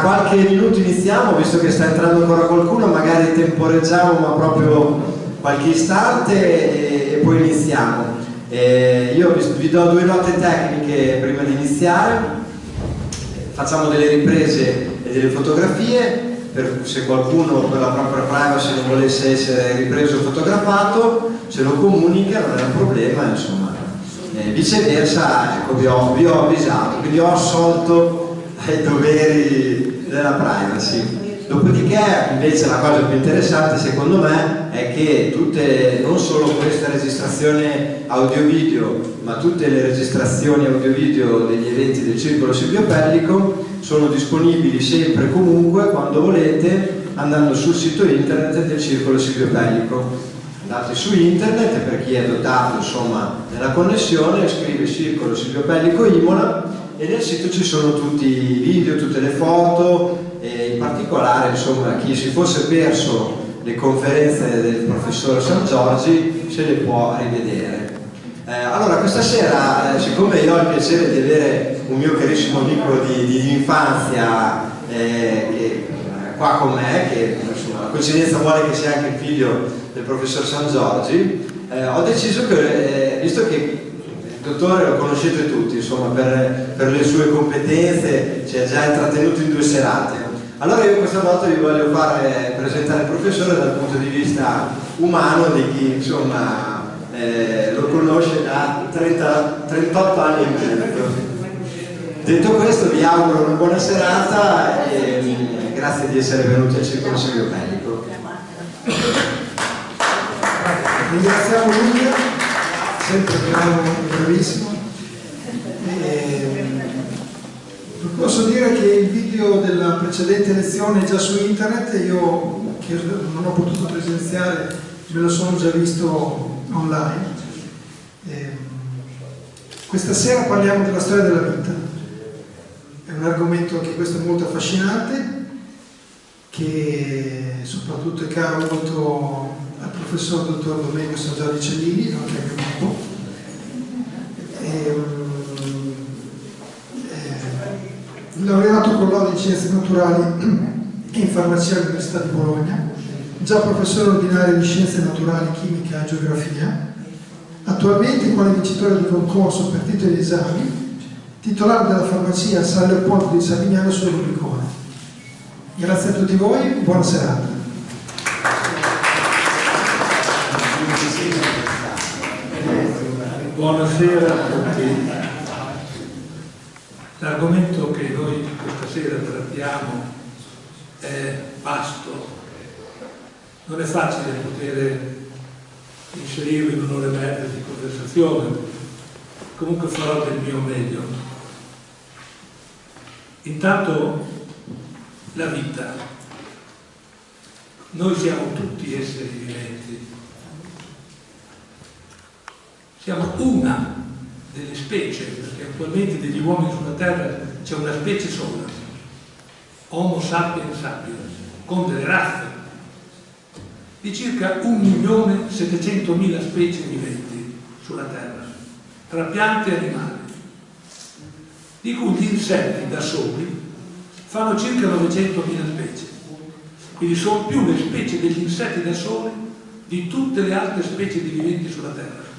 qualche minuto iniziamo, visto che sta entrando ancora qualcuno, magari temporeggiamo ma proprio qualche istante e, e poi iniziamo. Eh, io vi, vi do due note tecniche prima di iniziare, facciamo delle riprese e delle fotografie, per, se qualcuno per la propria privacy non volesse essere ripreso o fotografato, ce lo comunica, non è un problema, insomma. Eh, viceversa, ecco, vi ho, vi ho avvisato, quindi ho assolto ai doveri della privacy. Dopodiché invece la cosa più interessante secondo me è che tutte, non solo questa registrazione audio-video, ma tutte le registrazioni audio-video degli eventi del Circolo Silvio Pellico sono disponibili sempre e comunque quando volete andando sul sito internet del Circolo Silvio Pellico. Andate su internet per chi è dotato insomma nella connessione, scrive Circolo Silvio Pellico Imola e nel sito ci sono tutti i video, tutte le foto, e in particolare insomma chi si fosse perso le conferenze del professore San Giorgi se le può rivedere. Eh, allora questa sera, eh, siccome io ho il piacere di avere un mio carissimo amico di, di, infanzia eh, che è qua con me, che insomma, la coincidenza vuole che sia anche il figlio del professor San Giorgi, eh, ho deciso che, eh, visto che il dottore lo conoscete tutti, insomma, per, per le sue competenze ci ha già intrattenuto in due serate, allora io questa volta vi voglio fare presentare il professore dal punto di vista umano di chi insomma eh, lo conosce da 30, 38 anni e mezzo. Detto questo vi auguro una buona serata e mm, grazie di essere venuti al Circolo Pellico. Ringraziamo Luca, sempre bravo, bravissimo. Posso dire che il video della precedente lezione è già su internet e io che non ho potuto presenziare me lo sono già visto online. Eh, questa sera parliamo della storia della vita. È un argomento anche questo molto affascinante che soprattutto è caro molto professor dottor Domenico San Giorgio Cellini, anche a mio gruppo. Eh, laureato con laurea in scienze naturali e in farmacia all'Università di Bologna, già professore ordinario di scienze naturali, chimica e geografia, attualmente quale vincitore di concorso per titoli di esami, titolare della farmacia San Leopoldo di Savignano sul Rubicone. Grazie a tutti voi, buona serata. Buonasera a tutti. L'argomento che noi questa sera trattiamo è vasto, non è facile poter inserirlo in un'ora e mezza di conversazione, comunque farò del mio meglio. Intanto la vita. Noi siamo tutti esseri viventi, siamo una delle specie, perché attualmente degli uomini sulla Terra c'è una specie sola, Homo sapiens sapiens, con delle razze di circa 1.700.000 specie viventi sulla Terra, tra piante e animali, di cui gli insetti da soli fanno circa 900.000 specie. Quindi sono più le specie degli insetti da soli di tutte le altre specie di viventi sulla Terra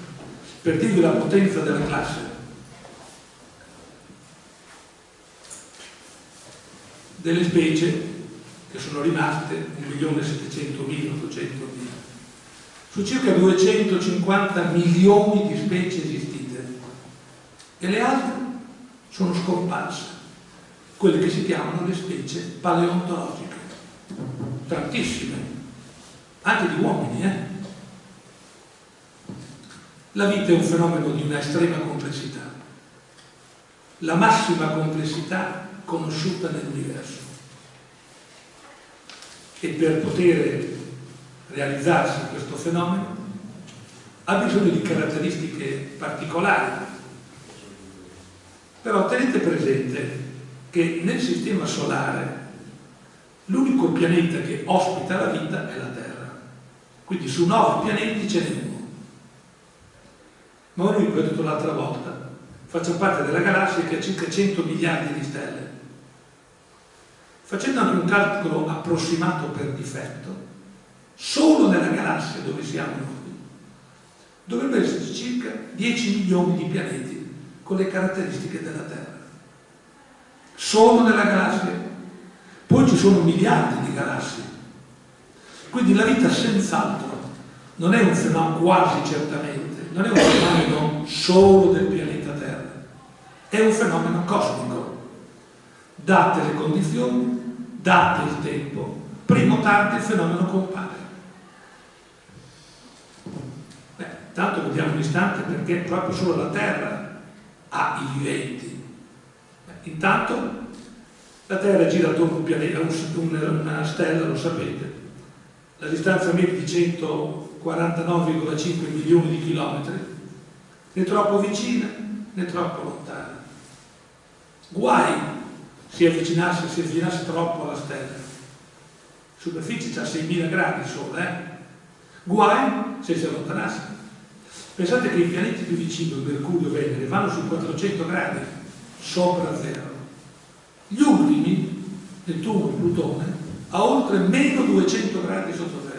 per dirvi la potenza della classe. Delle specie che sono rimaste 1.700.000-800.000 su circa 250 milioni di specie esistite. E le altre sono scomparse, quelle che si chiamano le specie paleontologiche, tantissime, anche di uomini, eh? La vita è un fenomeno di una estrema complessità, la massima complessità conosciuta nell'universo. E per poter realizzarsi questo fenomeno ha bisogno di caratteristiche particolari. Però tenete presente che nel Sistema Solare l'unico pianeta che ospita la vita è la Terra. Quindi su nove pianeti ce n'è uno ma noi, come ho detto l'altra volta, facciamo parte della galassia che ha circa 100 miliardi di stelle. facendo anche un calcolo approssimato per difetto, solo nella galassia dove siamo noi, dovrebbero esserci circa 10 milioni di pianeti con le caratteristiche della Terra. Solo nella galassia. Poi ci sono miliardi di galassie. Quindi la vita senz'altro non è un fenomeno quasi certamente, non è un fenomeno solo del pianeta Terra, è un fenomeno cosmico. Date le condizioni, date il tempo, prima o tardi il fenomeno compare. Beh, tanto vediamo un istante perché proprio solo la Terra ha i viventi. Beh, intanto la Terra gira attorno a un pianeta, una stella, lo sapete, la distanza media di 149,5 milioni di chilometri, né troppo vicina né troppo lontana. Guai si avvicinasse, si avvicinasse troppo alla stella. Superficie c'ha 6.000 gradi solo, eh? Guai se si allontanasse. Pensate che i pianeti più vicini, Mercurio e Venere, vanno su 400 gradi sopra zero. Gli ultimi, Nettuno e Plutone, a oltre meno 200 gradi sotto zero.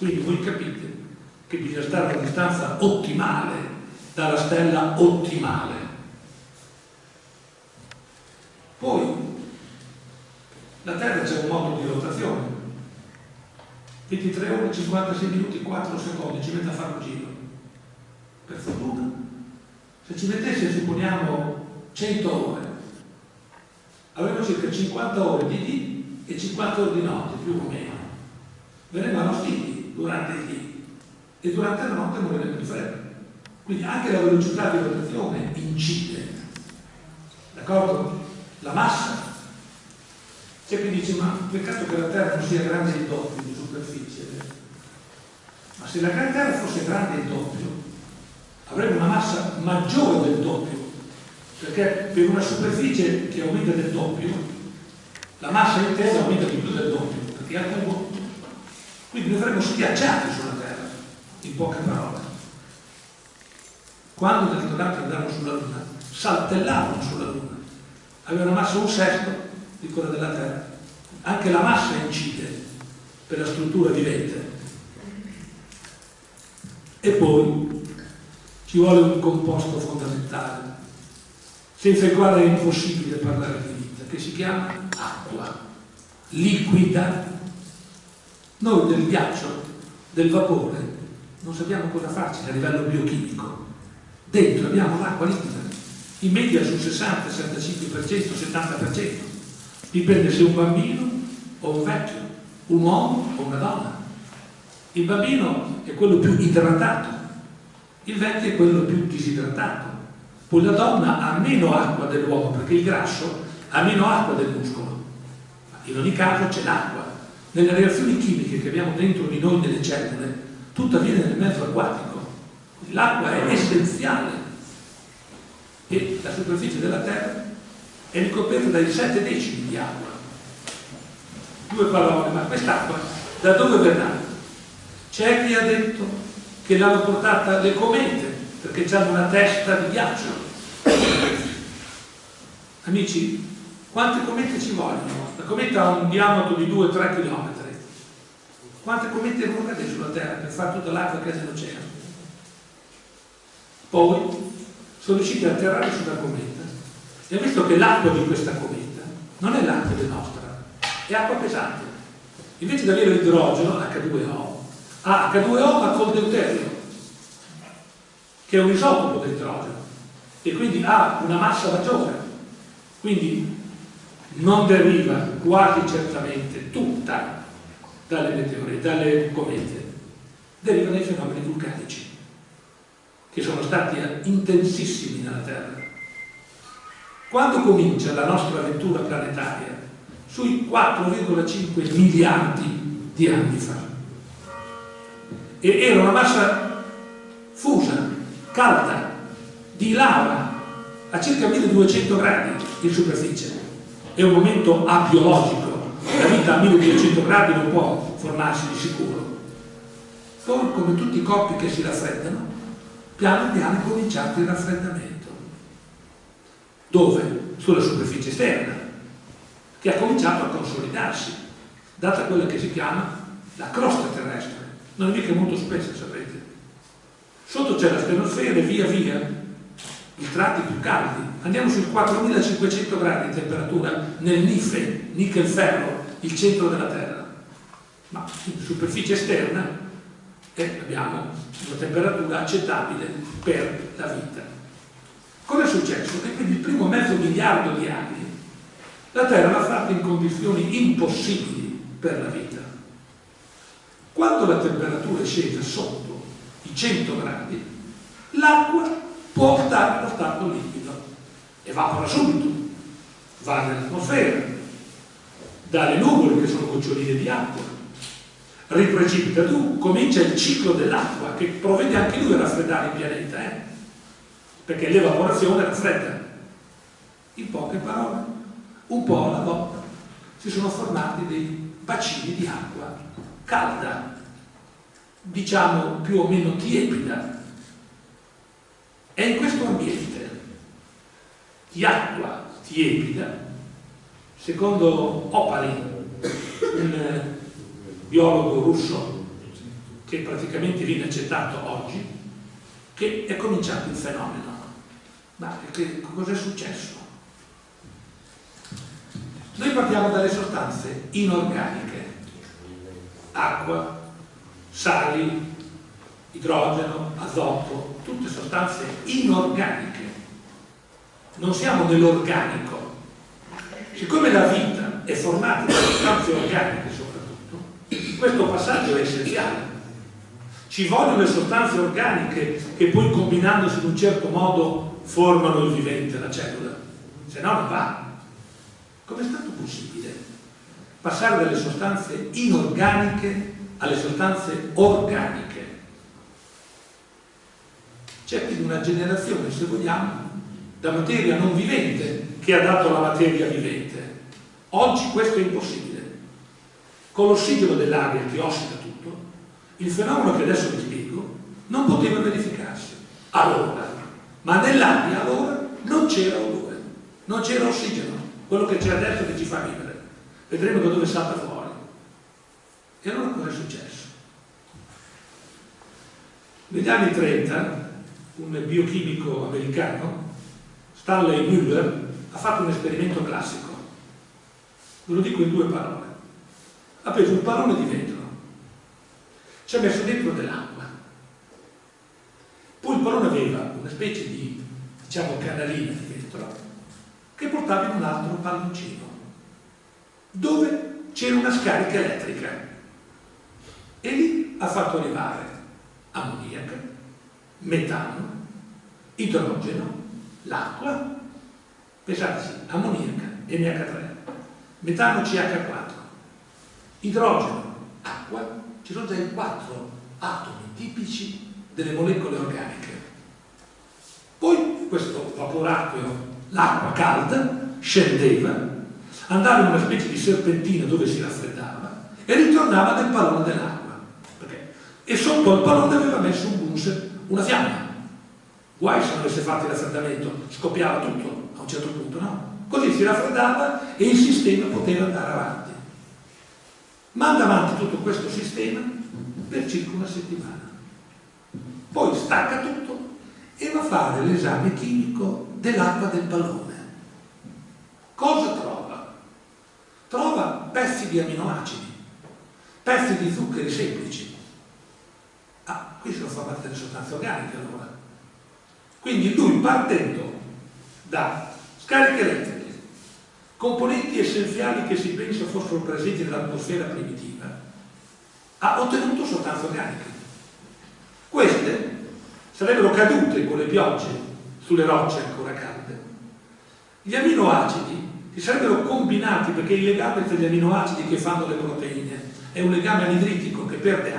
Quindi voi capite che bisogna stare a distanza ottimale dalla stella ottimale. Poi la Terra c'è un modo di rotazione. 23 ore, 56 minuti, 4 secondi, ci mette a fare un giro. Per fortuna. Se ci mettesse, supponiamo, 100 ore, avremmo circa 50 ore di dì e 50 ore di notte, più o meno. Verrebbero figli durante il dì e durante la notte moriremmo di freddo. Quindi anche la velocità di rotazione incide. D'accordo? La massa. C'è chi dice, ma peccato che la Terra non sia grande il doppio di superficie. Ma se la Terra fosse grande il doppio, avremmo una massa maggiore del doppio perché per una superficie che aumenta del doppio, la massa intera aumenta di più del doppio, perché è a cubo. Quindi noi saremmo schiacciati sulla Terra, in poche parole. Quando gli astronauti andavano sulla Luna, saltellavano sulla Luna, avevano una massa un sesto di quella della Terra. Anche la massa incide per la struttura vivente. E poi ci vuole un composto fondamentale senza il quale è impossibile parlare di vita, che si chiama acqua, liquida. Noi del ghiaccio, del vapore, non sappiamo cosa farci a livello biochimico. Dentro abbiamo l'acqua liquida, in media sul 60, 65%, 70%. Dipende se un bambino o un vecchio, un uomo o una donna. Il bambino è quello più idratato, il vecchio è quello più disidratato poi la donna ha meno acqua dell'uomo perché il grasso ha meno acqua del muscolo. In ogni caso c'è l'acqua. Nelle reazioni chimiche che abbiamo dentro di noi nelle cellule, tutto avviene nel mezzo acquatico. L'acqua è essenziale. E la superficie della Terra è ricoperta dai sette decimi di acqua. Due parole, ma quest'acqua da dove verrà? C'è chi ha detto che l'hanno portata le comete perché hanno una testa di ghiaccio. Amici, quante comete ci vogliono? La cometa ha un diametro di 2-3 km. Quante comete devono cadere sulla Terra per fare tutta l'acqua che è nell'oceano? Poi sono riusciti a atterrare sulla cometa e ho visto che l'acqua di questa cometa non è l'acqua del nostra, è acqua pesante. Invece di avere l'idrogeno, H2O, ha H2O ma col deuterio che è un isotopo dell'idrogeno e quindi ha una massa maggiore. Quindi non deriva quasi certamente tutta dalle meteore, dalle comete, deriva dai fenomeni vulcanici che sono stati intensissimi nella Terra. Quando comincia la nostra avventura planetaria? Sui 4,5 miliardi di anni fa. E era una massa fusa, calda, di lava, a circa 1200 gradi in superficie. È un momento abiologico, la vita a 1200 gradi non può formarsi di sicuro. Poi, come tutti i corpi che si raffreddano, piano piano è cominciato il raffreddamento. Dove? Sulla superficie esterna. che ha cominciato a consolidarsi, data quella che si chiama la crosta terrestre. Non è mica molto spessa, sapete. Sotto c'è la stenosfera e via via i tratti più caldi. Andiamo sui 4500 gradi di temperatura nel Nife, nickel ferro, il centro della Terra. Ma in superficie esterna eh, abbiamo una temperatura accettabile per la vita. Cosa è successo? Che quindi il primo mezzo miliardo di anni la Terra l'ha fatta in condizioni impossibili per la vita. Quando la temperatura è scesa sotto i 100 gradi, l'acqua può stare allo stato liquido, evapora subito, va nell'atmosfera, dalle nuvole che sono goccioline di acqua, riprecipita giù, comincia il ciclo dell'acqua che provvede anche lui a raffreddare il pianeta, eh? perché l'evaporazione raffredda. In poche parole, un po' alla volta si sono formati dei bacini di acqua calda, diciamo più o meno tiepida. È in questo ambiente di acqua tiepida, secondo Opalin, un biologo russo che praticamente viene accettato oggi, che è cominciato il fenomeno. Ma che, cosa è successo? Noi partiamo dalle sostanze inorganiche, acqua, sali, idrogeno, azoto, tutte sostanze inorganiche. Non siamo nell'organico. Siccome la vita è formata da sostanze organiche questo passaggio è essenziale. Ci vogliono le sostanze organiche che poi combinandosi in un certo modo formano il vivente, la cellula, se no non va. Com'è stato possibile passare dalle sostanze inorganiche alle sostanze organiche? C'è quindi una generazione, se vogliamo, da materia non vivente che ha dato la materia vivente. Oggi questo è impossibile con l'ossigeno dell'aria che ossida tutto, il fenomeno che adesso vi spiego non poteva verificarsi. Allora, ma nell'aria allora non c'era odore, non c'era ossigeno, quello che c'è adesso che ci fa vivere. Vedremo da dove salta fuori. E allora cosa è successo? Negli anni 30 un biochimico americano, Stanley Müller, ha fatto un esperimento classico. Ve lo dico in due parole ha preso un pallone di vetro, ci ha messo dentro dell'acqua. Poi il pallone aveva una specie di, diciamo, canalina di vetro che portava in un altro palloncino, dove c'era una scarica elettrica. E lì ha fatto arrivare ammoniaca, metano, idrogeno, l'acqua, pensate sì, ammoniaca, NH3, metano CH4, idrogeno, acqua, ci sono già i quattro atomi tipici delle molecole organiche. Poi questo vaporacqueo, l'acqua calda, scendeva, andava in una specie di serpentina dove si raffreddava e ritornava nel pallone dell'acqua. E sotto al pallone aveva messo un bunser, una fiamma. Guai se non avesse fatto il raffreddamento, scoppiava tutto a un certo punto, no? Così si raffreddava e il sistema poteva andare avanti. Manda avanti tutto questo sistema per circa una settimana. Poi stacca tutto e va a fare l'esame chimico dell'acqua del pallone. Cosa trova? Trova pezzi di aminoacidi, pezzi di zuccheri semplici. Ah, qui sono formate delle sostanze organiche allora. Quindi lui partendo da scariche elettriche, componenti essenziali che si pensa fossero presenti nell'atmosfera primitiva, ha ottenuto sostanze organiche. Queste sarebbero cadute con le piogge sulle rocce ancora calde. Gli aminoacidi si sarebbero combinati perché il legame tra gli aminoacidi che fanno le proteine è un legame anidritico che perde.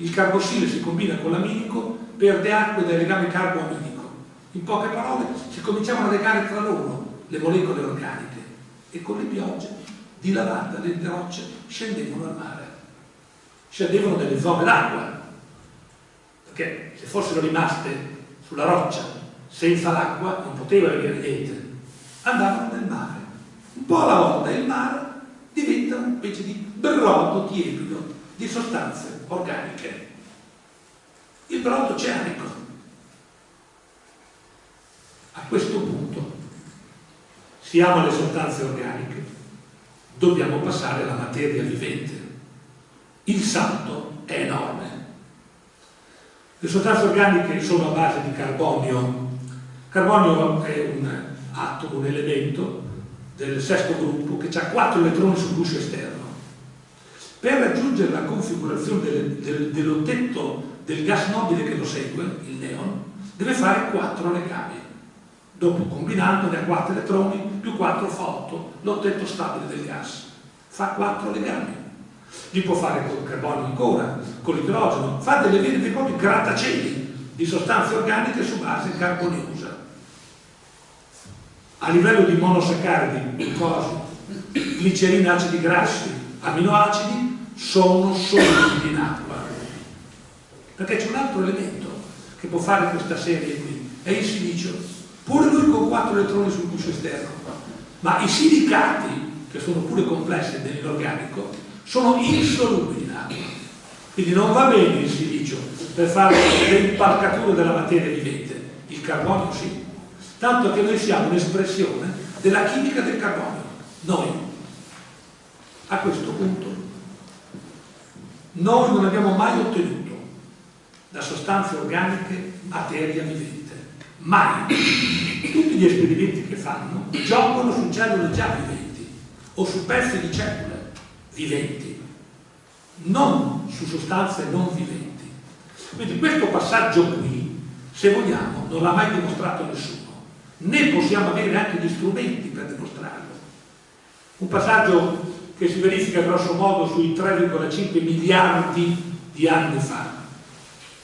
Il carbossile si combina con l'aminico, perde acqua è legame carboaminico. In poche parole si cominciavano a legare tra loro le molecole organiche e con le piogge di lavanda le rocce scendevano al mare, scendevano nelle zone d'acqua, perché se fossero rimaste sulla roccia senza l'acqua non poteva venire niente, andavano nel mare. Un po' alla volta il mare diventa una specie di brodo tiepido di sostanze organiche. Il brodo oceanico. A questo punto siamo alle sostanze organiche, dobbiamo passare alla materia vivente. Il salto è enorme. Le sostanze organiche sono a base di carbonio. Carbonio è un atomo, un elemento del sesto gruppo che ha 4 elettroni sul guscio esterno. Per raggiungere la configurazione del, del, dell'ottetto del gas nobile che lo segue, il neon, deve fare 4 legami. Dopo combinando ne ha 4 elettroni più 4 fa 8, l'ottetto stabile del gas. Fa 4 legami. Li può fare con il carbonio ancora, con l'idrogeno, fa delle vere e proprie grattacieli di sostanze organiche su base carboniosa a livello di monosaccaridi, glucosi, glicerina, acidi grassi, aminoacidi, sono solubili in acqua. Perché c'è un altro elemento che può fare questa serie qui, è il silicio. Pure lui con 4 elettroni sul guscio esterno. Ma i silicati, che sono pure complessi nell'inorganico, sono insolubili in acqua. Quindi non va bene il silicio per fare le impalcature della materia vivente. Il carbonio sì, tanto che noi siamo un'espressione della chimica del carbonio, noi. A questo punto noi non abbiamo mai ottenuto da sostanze organiche materia vivente, mai. Tutti gli esperimenti che fanno giocano su cellule già viventi o su pezzi di cellule viventi, non su sostanze non viventi. Quindi questo passaggio qui, se vogliamo, non l'ha mai dimostrato nessuno né possiamo avere neanche gli strumenti per dimostrarlo. Un passaggio che si verifica grosso modo sui 3,5 miliardi di anni fa.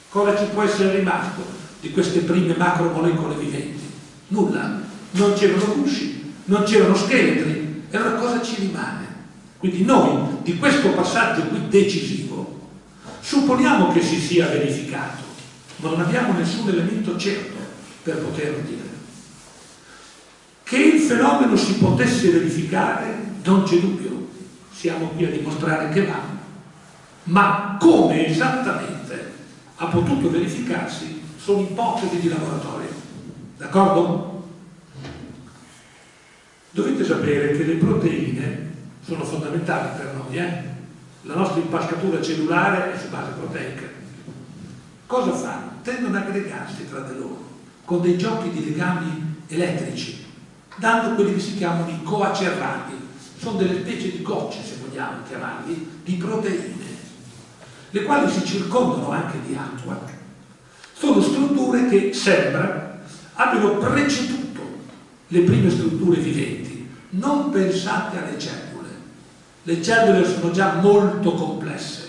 Cosa ci può essere rimasto di queste prime macromolecole viventi? Nulla. Non c'erano gusci, non c'erano scheletri, e allora cosa ci rimane? Quindi noi di questo passaggio qui decisivo supponiamo che si sia verificato, ma non abbiamo nessun elemento certo per poterlo dire. Che il fenomeno si potesse verificare non c'è dubbio, siamo qui a dimostrare che va, ma come esattamente ha potuto verificarsi sono ipotesi di laboratorio, d'accordo? Dovete sapere che le proteine sono fondamentali per noi, eh? la nostra impascatura cellulare è su base proteica. Cosa fanno? Tendono ad aggregarsi tra di loro con dei giochi di legami elettrici dando quelli che si chiamano i coacervati, sono delle specie di gocce, se vogliamo chiamarli, di proteine, le quali si circondano anche di acqua, sono strutture che sembra abbiano preceduto le prime strutture viventi. Non pensate alle cellule, le cellule sono già molto complesse.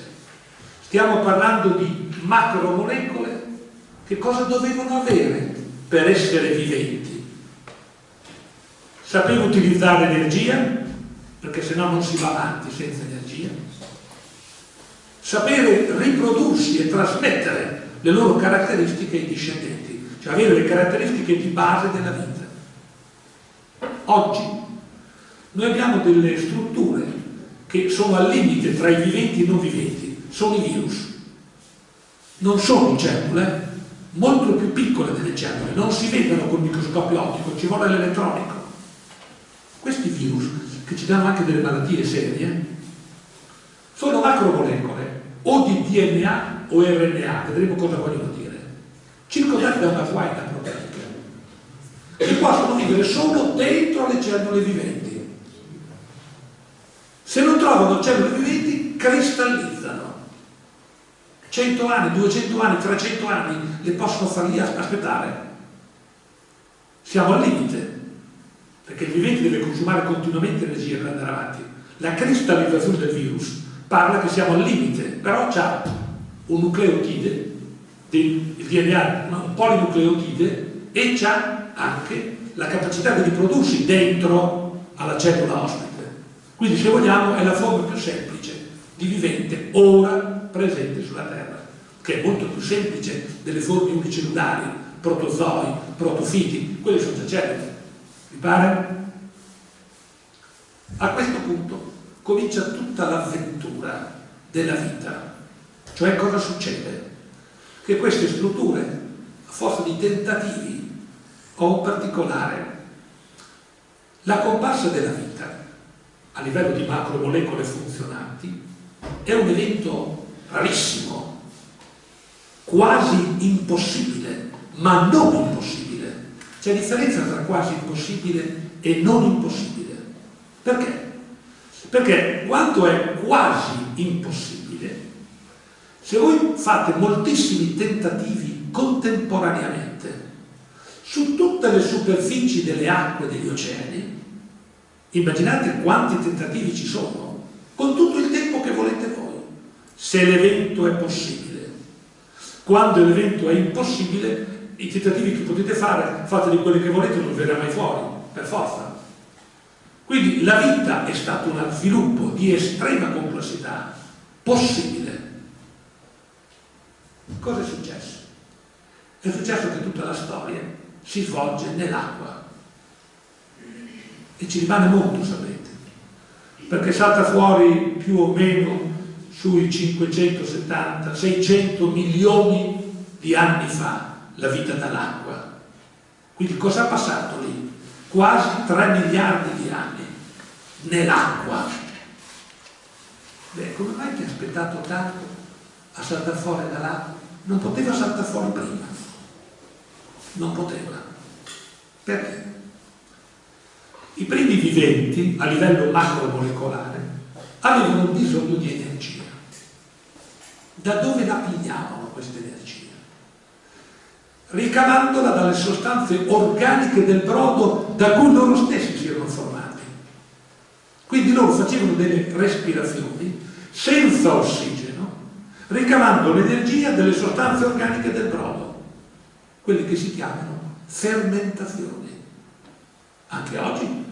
Stiamo parlando di macromolecole che cosa dovevano avere per essere viventi? sapere utilizzare l'energia, perché sennò non si va avanti senza energia, sapere riprodursi e trasmettere le loro caratteristiche ai discendenti, cioè avere le caratteristiche di base della vita. Oggi noi abbiamo delle strutture che sono al limite tra i viventi e i non viventi, sono i virus. Non sono cellule, molto più piccole delle cellule, non si vedono col microscopio ottico, ci vuole l'elettronico. Questi virus, che ci danno anche delle malattie serie, sono macromolecole o di DNA o RNA, vedremo cosa vogliono dire, circondati da una guaina proteica, che possono vivere solo dentro le cellule viventi. Se non trovano cellule viventi, cristallizzano. 100 anni, 200 anni, 300 anni le possono far lì aspettare. Siamo al limite perché il vivente deve consumare continuamente energia per andare avanti. La cristallizzazione del virus parla che siamo al limite, però c'ha un nucleotide, il DNA, un polinucleotide, e c'ha anche la capacità di riprodursi dentro alla cellula ospite. Quindi se vogliamo è la forma più semplice di vivente ora presente sulla Terra, che è molto più semplice delle forme unicellulari, protozoi, protofiti, quelle sono già cellule. Vi pare? A questo punto comincia tutta l'avventura della vita. Cioè cosa succede? Che queste strutture, a forza di tentativi, o in particolare la comparsa della vita a livello di macromolecole funzionanti è un evento rarissimo, quasi impossibile, ma non impossibile. C'è differenza tra quasi impossibile e non impossibile. Perché? Perché quanto è quasi impossibile, se voi fate moltissimi tentativi contemporaneamente su tutte le superfici delle acque degli oceani, immaginate quanti tentativi ci sono, con tutto il tempo che volete voi, se l'evento è possibile. Quando l'evento è impossibile, i tentativi che potete fare, fate di quelli che volete, non verrà mai fuori, per forza. Quindi la vita è stato uno sviluppo di estrema complessità possibile. Cosa è successo? È successo che tutta la storia si svolge nell'acqua e ci rimane molto, sapete, perché salta fuori più o meno sui 570, 600 milioni di anni fa la vita dall'acqua. Quindi cosa ha passato lì? Quasi 3 miliardi di anni nell'acqua. Beh, come mai ti ha aspettato tanto a saltare fuori dall'acqua? Non poteva saltare fuori prima. Non poteva. Perché? I primi viventi, a livello macromolecolare, avevano bisogno di energia. Da dove la pigliavano questa energia? Ricavandola dalle sostanze organiche del brodo da cui loro stessi si erano formati. Quindi loro facevano delle respirazioni senza ossigeno, ricavando l'energia delle sostanze organiche del brodo, quelle che si chiamano fermentazioni. Anche oggi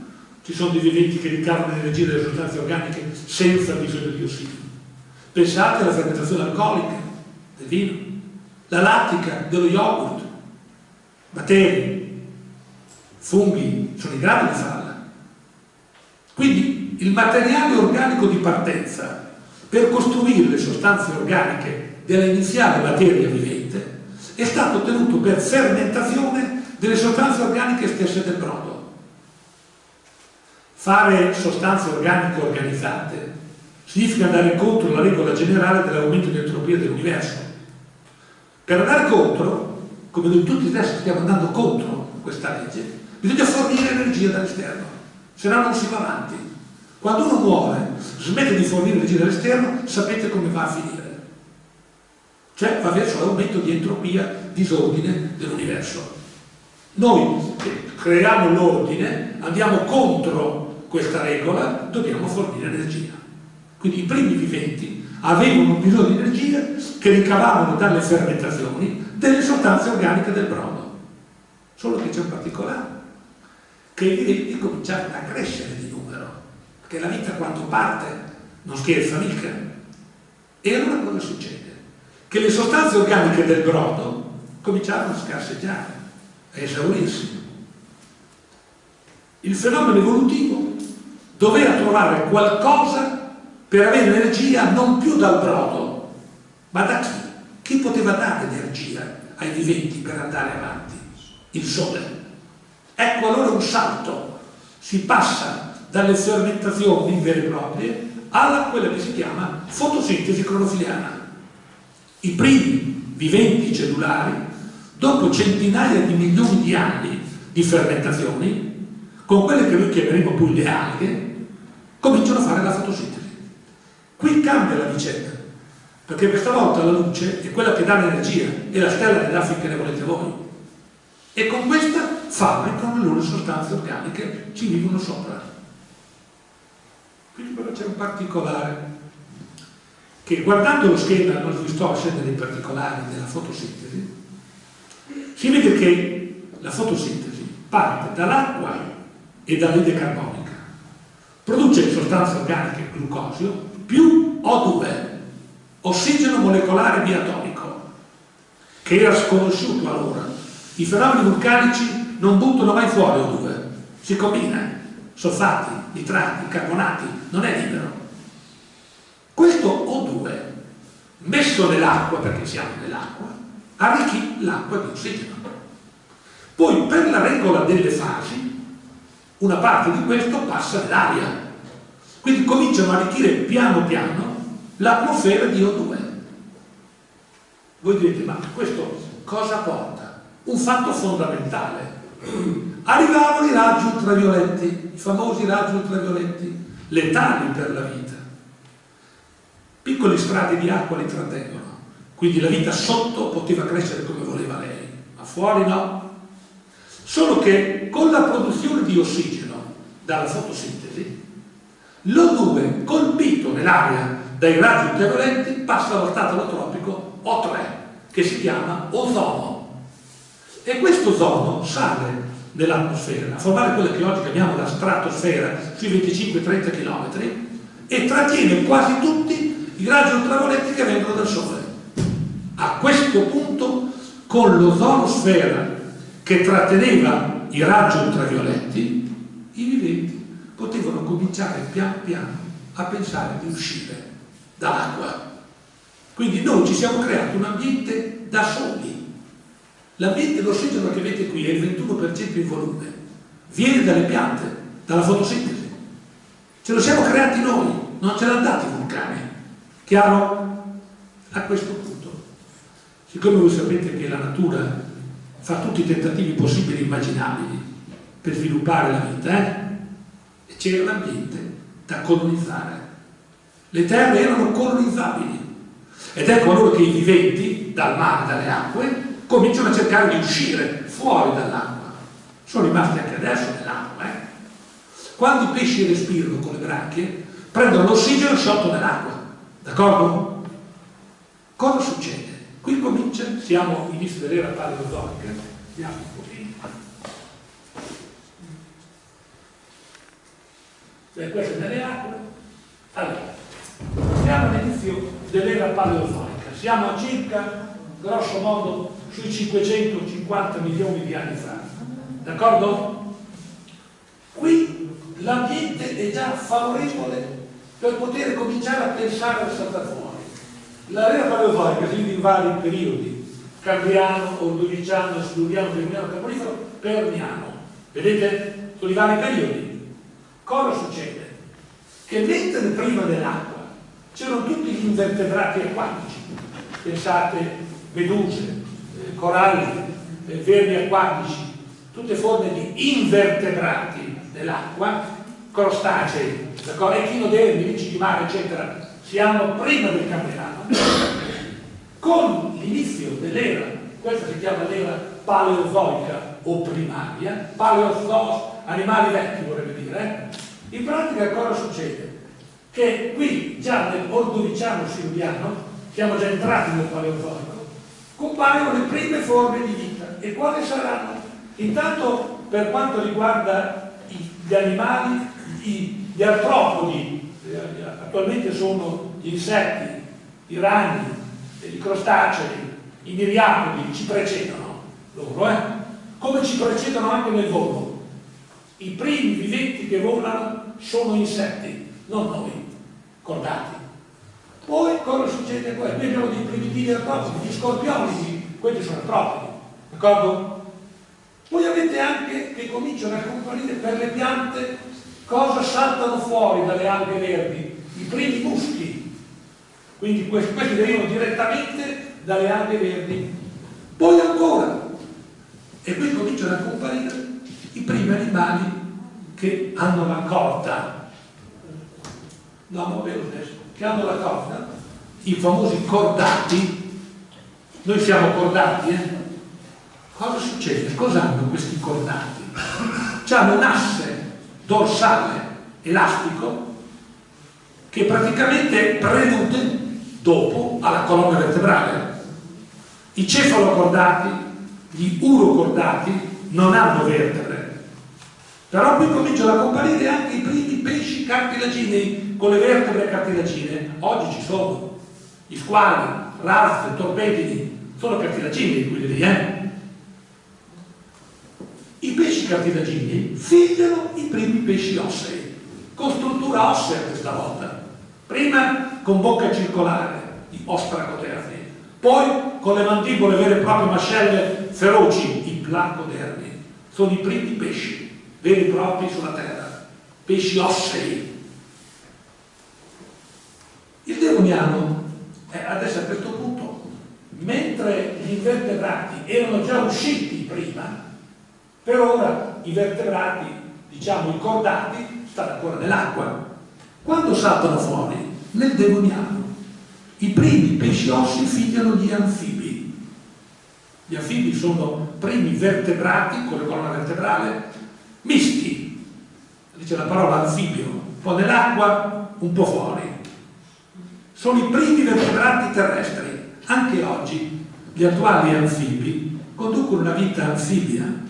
ci sono dei viventi che ricavano l'energia delle sostanze organiche senza bisogno di ossigeno. Pensate alla fermentazione alcolica del vino, la lattica dello yogurt, batteri, funghi, sono in grado di farla. Quindi il materiale organico di partenza per costruire le sostanze organiche dell'iniziale materia vivente è stato ottenuto per fermentazione delle sostanze organiche stesse del brodo. Fare sostanze organiche organizzate significa andare contro la regola generale dell'aumento di entropia dell'universo. Per andare contro, come noi tutti adesso stiamo andando contro questa legge, bisogna fornire energia dall'esterno, se no non si va avanti. Quando uno muore, smette di fornire energia dall'esterno, sapete come va a finire. Cioè va verso l'aumento di entropia, disordine dell'universo. Noi creiamo l'ordine, andiamo contro questa regola dobbiamo fornire energia. Quindi i primi viventi avevano bisogno di energia che ricavavano dalle fermentazioni delle sostanze organiche del brodo. Solo che c'è un particolare, che i viventi cominciarono a crescere di numero, perché la vita quando parte non scherza mica. E allora cosa succede? Che le sostanze organiche del brodo cominciarono a scarseggiare, a esaurirsi. Il fenomeno evolutivo doveva trovare qualcosa per avere energia non più dal brodo, ma da chi? Ai viventi per andare avanti? Il sole. Ecco allora un salto, si passa dalle fermentazioni vere e proprie alla quella che si chiama fotosintesi clorofiliana. I primi viventi cellulari, dopo centinaia di milioni di anni di fermentazioni, con quelle che noi chiameremo poi le alghe, cominciano a fare la fotosintesi. Qui cambia la vicenda, perché questa volta la luce è quella che dà l'energia e la stella dà finché ne volete voi. E con questa fabbricano le loro sostanze organiche, ci vivono sopra. Quindi però c'è un particolare, che guardando lo schema, non vi sto a scendere nei particolari della fotosintesi, si vede che la fotosintesi parte dall'acqua e dall'ide carbonica. Produce sostanze organiche, glucosio, più O2, ossigeno molecolare biatomico, che era sconosciuto allora. I fenomeni vulcanici non buttano mai fuori O2, si combina. soffatti, nitrati, carbonati, non è libero. Questo O2, messo nell'acqua, perché siamo nell'acqua, arricchì l'acqua di ossigeno. Poi per la regola delle fasi, una parte di questo passa nell'aria. Quindi cominciano a arricchire piano piano l'atmosfera di O2. Voi direte, ma questo cosa porta? Un fatto fondamentale. Arrivavano i raggi ultravioletti, i famosi raggi ultravioletti, letali per la vita. Piccoli strati di acqua li trattengono, quindi la vita sotto poteva crescere come voleva lei, ma fuori no. Solo che con la produzione di ossigeno dalla fotosintesi, l'O2 colpito nell'aria dai raggi ultraviolenti passa allo stato alotropico O3 che si chiama ozono e questo ozono sale nell'atmosfera a formare quella che oggi chiamiamo la stratosfera sui 25-30 km e trattiene quasi tutti i raggi ultravioletti che vengono dal Sole. A questo punto, con l'ozonosfera che tratteneva i raggi ultravioletti, i viventi potevano cominciare pian piano a pensare di uscire dall'acqua. Quindi noi ci siamo creati un ambiente da soli. L'ambiente, l'ossigeno che avete qui è il 21% in volume, viene dalle piante, dalla fotosintesi. Ce lo siamo creati noi, non ce l'hanno dati i vulcani. Chiaro? A questo punto, siccome voi sapete che la natura fa tutti i tentativi possibili e immaginabili per sviluppare la vita, eh? c'era l'ambiente da colonizzare le terre erano colonizzabili. Ed ecco allora che i viventi, dal mare, dalle acque, cominciano a cercare di uscire fuori dall'acqua. Sono rimasti anche adesso nell'acqua. Eh? Quando i pesci respirano con le branchie, prendono l'ossigeno sciolto nell'acqua. D'accordo? Cosa succede? Qui comincia, siamo all'inizio dell'era paleozoica, un pochino. Beh, queste nelle acque. Allora, siamo all'inizio dell'era paleozoica, siamo a circa, grosso modo, sui 550 milioni di anni fa. D'accordo? Qui l'ambiente è già favorevole per poter cominciare a pensare a saltare fuori. L'era paleozoica si divide in vari periodi, cambriano, ordoviciano, siluriano, permiano, carbonifero, permiano. Vedete? Sono i vari periodi. Cosa succede? Che mentre prima dell'acqua c'erano tutti gli invertebrati acquatici, pensate meduse, eh, coralli, eh, vermi acquatici, tutte forme di invertebrati dell'acqua, crostacei, echinodermi, ricci di mare, eccetera, siamo prima del Cambriano. Con l'inizio dell'era, questa si chiama l'era paleozoica o primaria, paleozoos, animali vecchi vorrebbe dire, eh? in pratica cosa succede? Che qui già nel ordoviciano siluriano, siamo già entrati nel paleozoico, compaiono le prime forme di vita. E quali saranno? Intanto per quanto riguarda gli animali, gli artropodi, eh, attualmente sono gli insetti, i ragni, i crostacei, i miriapodi, ci precedono loro, eh? come ci precedono anche nel volo. I primi viventi che volano sono insetti, non noi cordati. Poi cosa succede qua? Noi abbiamo dei primitivi artropodi, gli scorpioni, quelli sono artropodi, d'accordo? Poi avete anche che cominciano a comparire per le piante cosa saltano fuori dalle alghe verdi? I primi muschi. Quindi questi, questi derivano direttamente dalle alghe verdi. Poi ancora, e qui cominciano a comparire i primi animali che hanno la corda vero adesso, che hanno la corda, i famosi cordati, noi siamo cordati, eh? Cosa succede? Cosa hanno questi cordati? Hanno un asse dorsale elastico che praticamente prelude dopo alla colonna vertebrale. I cefalocordati, gli urocordati non hanno vertebre, però qui cominciano a comparire anche i primi pesci cartilaginei con le vertebre cartilagine, oggi ci sono gli squali, razze, torpedini, sono cartilagini quelli lì, eh? I pesci cartilagini figliano i primi pesci ossei, con struttura ossea questa volta. Prima con bocca circolare, i ostracoderni, poi con le mandibole vere e proprie mascelle feroci, i placoderni. Sono i primi pesci veri e propri sulla terra, pesci ossei. Il Devoniano è adesso a questo punto, mentre gli invertebrati erano già usciti prima, per ora i vertebrati, diciamo i cordati, stanno ancora nell'acqua. Quando saltano fuori? Nel Devoniano. I primi pesci ossi figliano gli anfibi. Gli anfibi sono primi vertebrati con la colonna vertebrale misti. Dice la parola anfibio, un po' nell'acqua, un po' fuori. Sono i primi vertebrati terrestri. Anche oggi gli attuali anfibi conducono una vita anfibia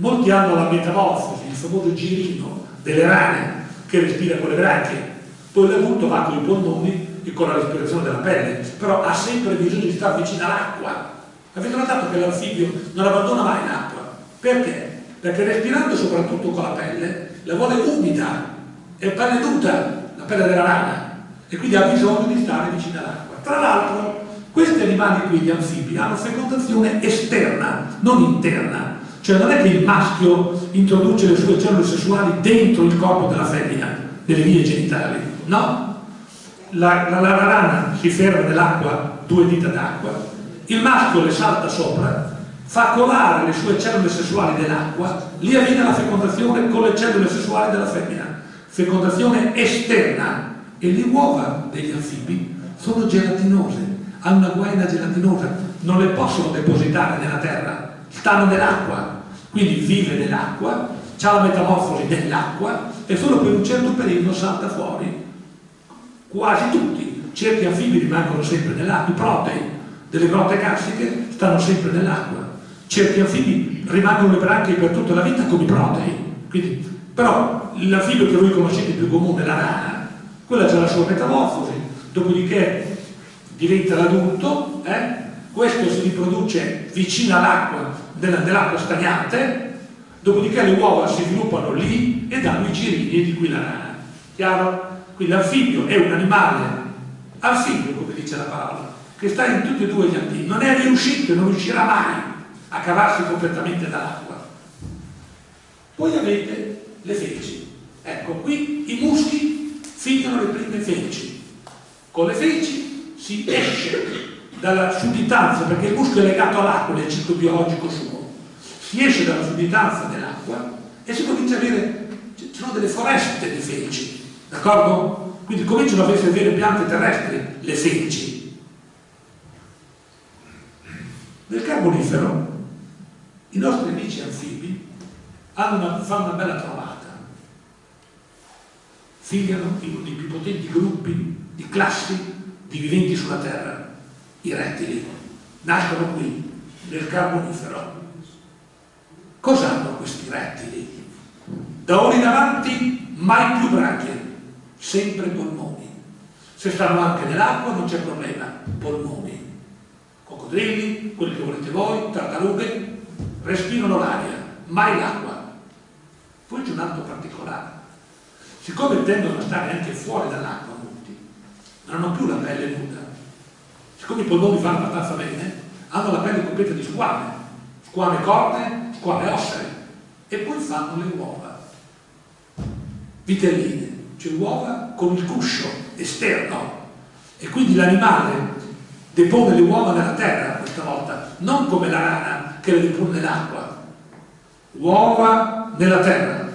Molti hanno la metamorfosi, il famoso girino delle rane che respira con le branchie, poi l'adulto va con i polmoni e con la respirazione della pelle, però ha sempre bisogno di stare vicino all'acqua. Avete notato che l'anfibio non abbandona mai l'acqua? Perché? Perché respirando soprattutto con la pelle, la vuole umida, è pelle nuda, la pelle della rana, e quindi ha bisogno di stare vicino all'acqua. Tra l'altro, questi animali qui, gli anfibi, hanno fecondazione esterna, non interna, cioè non è che il maschio introduce le sue cellule sessuali dentro il corpo della femmina, nelle vie genitali, no. La, la, la rana si ferma nell'acqua, due dita d'acqua, il maschio le salta sopra, fa colare le sue cellule sessuali nell'acqua, lì avviene la fecondazione con le cellule sessuali della femmina, fecondazione esterna. E le uova degli anfibi sono gelatinose, hanno una guaina gelatinosa, non le possono depositare nella terra, stanno nell'acqua, quindi vive nell'acqua, ha la metamorfosi nell'acqua e solo per un certo periodo salta fuori. Quasi tutti, certi anfibi rimangono sempre nell'acqua, i protei delle grotte carsiche stanno sempre nell'acqua, certi anfibi rimangono le branchie per tutta la vita come protei. Quindi, però l'anfibio che voi conoscete più comune, la rana, quella c'è la sua metamorfosi, dopodiché diventa l'adulto, eh? questo si riproduce vicino all'acqua dell'acqua stagnante, dopodiché le uova si sviluppano lì e danno i girini di qui la rana. Chiaro? Quindi l'anfibio è un animale anfibio, come dice la parola, che sta in tutti e due gli ambienti, non è riuscito e non riuscirà mai a cavarsi completamente dall'acqua. Poi avete le feci. Ecco, qui i muschi figliano le prime feci. Con le feci si esce dalla sudditanza, perché il muscolo è legato all'acqua nel ciclo biologico suo, si esce dalla sudditanza dell'acqua e si comincia a avere, ci sono delle foreste di feci, d'accordo? Quindi cominciano ad essere vere piante terrestri, le feci. Nel carbonifero i nostri amici anfibi una, fanno una bella trovata. Figliano in uno dei più potenti gruppi di classi di viventi sulla Terra i rettili, nascono qui, nel carbonifero. Cosa hanno questi rettili? Da ora in avanti mai più branchie, sempre polmoni. Se stanno anche nell'acqua non c'è problema, polmoni. Coccodrilli, quelli che volete voi, tartarughe, respirano l'aria, mai l'acqua. Poi c'è un altro particolare. Siccome tendono a stare anche fuori dall'acqua molti, non hanno più la pelle nuda, siccome i polmoni fanno abbastanza bene, hanno la pelle completa di squame, squame corte, squame ossee, e poi fanno le uova, vitelline, cioè uova con il cuscio esterno, e quindi l'animale depone le uova nella terra questa volta, non come la rana che le depone nell'acqua, uova nella terra,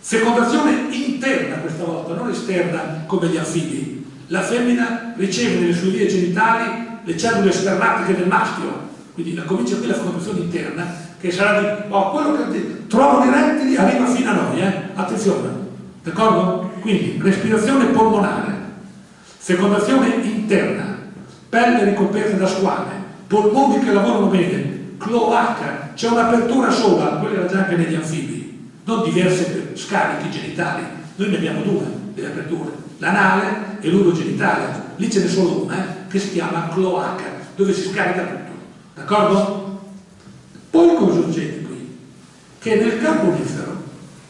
fecondazione interna questa volta, non esterna come gli anfibi. La femmina riceve nelle sue vie genitali le cellule spermatiche del maschio, quindi la comincia qui la formazione interna, che sarà di, oh, quello che trovano i rettili arriva fino a noi, eh? attenzione, d'accordo? Quindi respirazione polmonare, fecondazione interna, pelle ricoperta da squame, polmoni che lavorano bene, cloaca, c'è un'apertura sola, quella era già anche negli anfibi, non diverse scarichi genitali, noi ne abbiamo due delle aperture, l'anale e l'urogenitale, lì ce n'è solo una, eh? che si chiama cloaca, dove si scarica tutto. D'accordo? Poi cosa succede qui? che nel Carbonifero,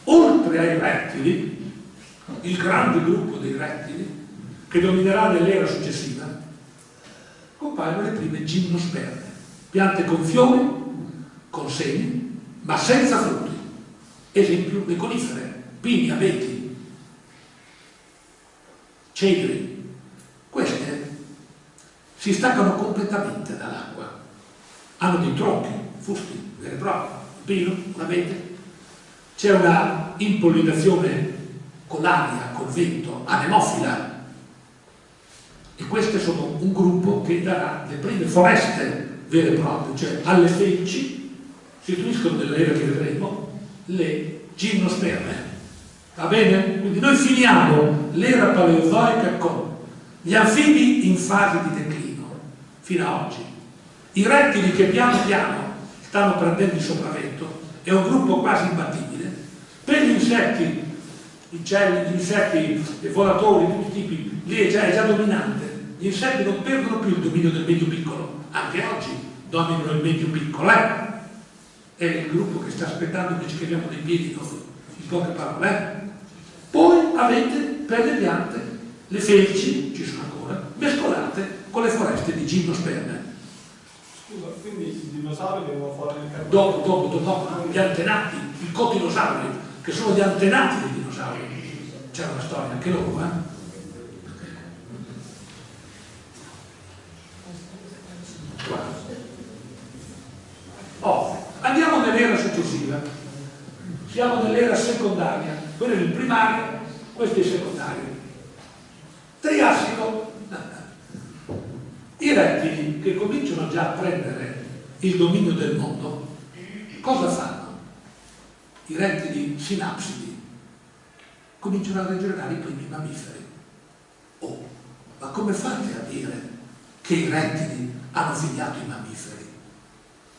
oltre ai rettili, il grande gruppo dei rettili, che dominerà nell'era successiva, compaiono le prime gimnosperme, piante con fiori, con semi, ma senza frutti. Esempio, le conifere, pini, abeti, cedri. Queste si staccano completamente dall'acqua. Hanno dei tronchi, fusti, veri e propri, un pino, un abete. C'è una impollinazione con l'aria, col vento, anemofila, e queste sono un gruppo che darà le prime foreste vere e proprie, cioè alle felci si istituiscono nell'era che vedremo le gimnosperme. Va bene? Quindi noi finiamo l'era paleozoica con gli anfibi in fase di declino fino ad oggi, i rettili che piano piano stanno prendendo il sopravvento, è un gruppo quasi imbattibile, per gli insetti, i uccelli, gli insetti, i volatori, di tutti i tipi, lì è già, è già dominante gli insetti non perdono più il dominio del medio piccolo, anche oggi dominano il medio piccolo, eh? È il gruppo che sta aspettando che ci chiamiamo dei piedi noi, in poche parole. Eh? Poi avete per le piante le felici, ci sono ancora, mescolate con le foreste di gimnosperme. Scusa, quindi i dinosauri devono fare il carbone? Dopo, dopo, dopo, gli antenati, i cotinosauri, che sono gli antenati dei dinosauri. C'è una storia anche loro, eh? Oh, andiamo nell'era successiva. Siamo nell'era secondaria. Quello è il primario, questo è il secondario. Triassico. I rettili che cominciano già a prendere il dominio del mondo, cosa fanno? I rettili sinapsidi cominciano a regenerare i primi mammiferi. Oh, ma come fate a dire che i rettili hanno figliato i mammiferi?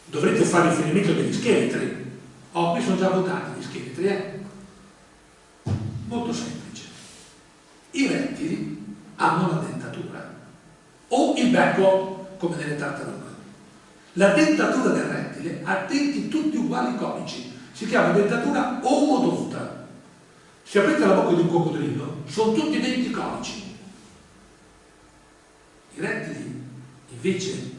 Dovrete fare riferimento degli scheletri. Oh, qui sono già votati gli scheletri, eh? Molto semplice. I rettili hanno la dentatura o il becco, come nelle tartarughe. La dentatura del rettile ha denti tutti uguali conici, si chiama dentatura omodonta. Se aprite la bocca di un coccodrillo, sono tutti denti conici. I rettili, invece,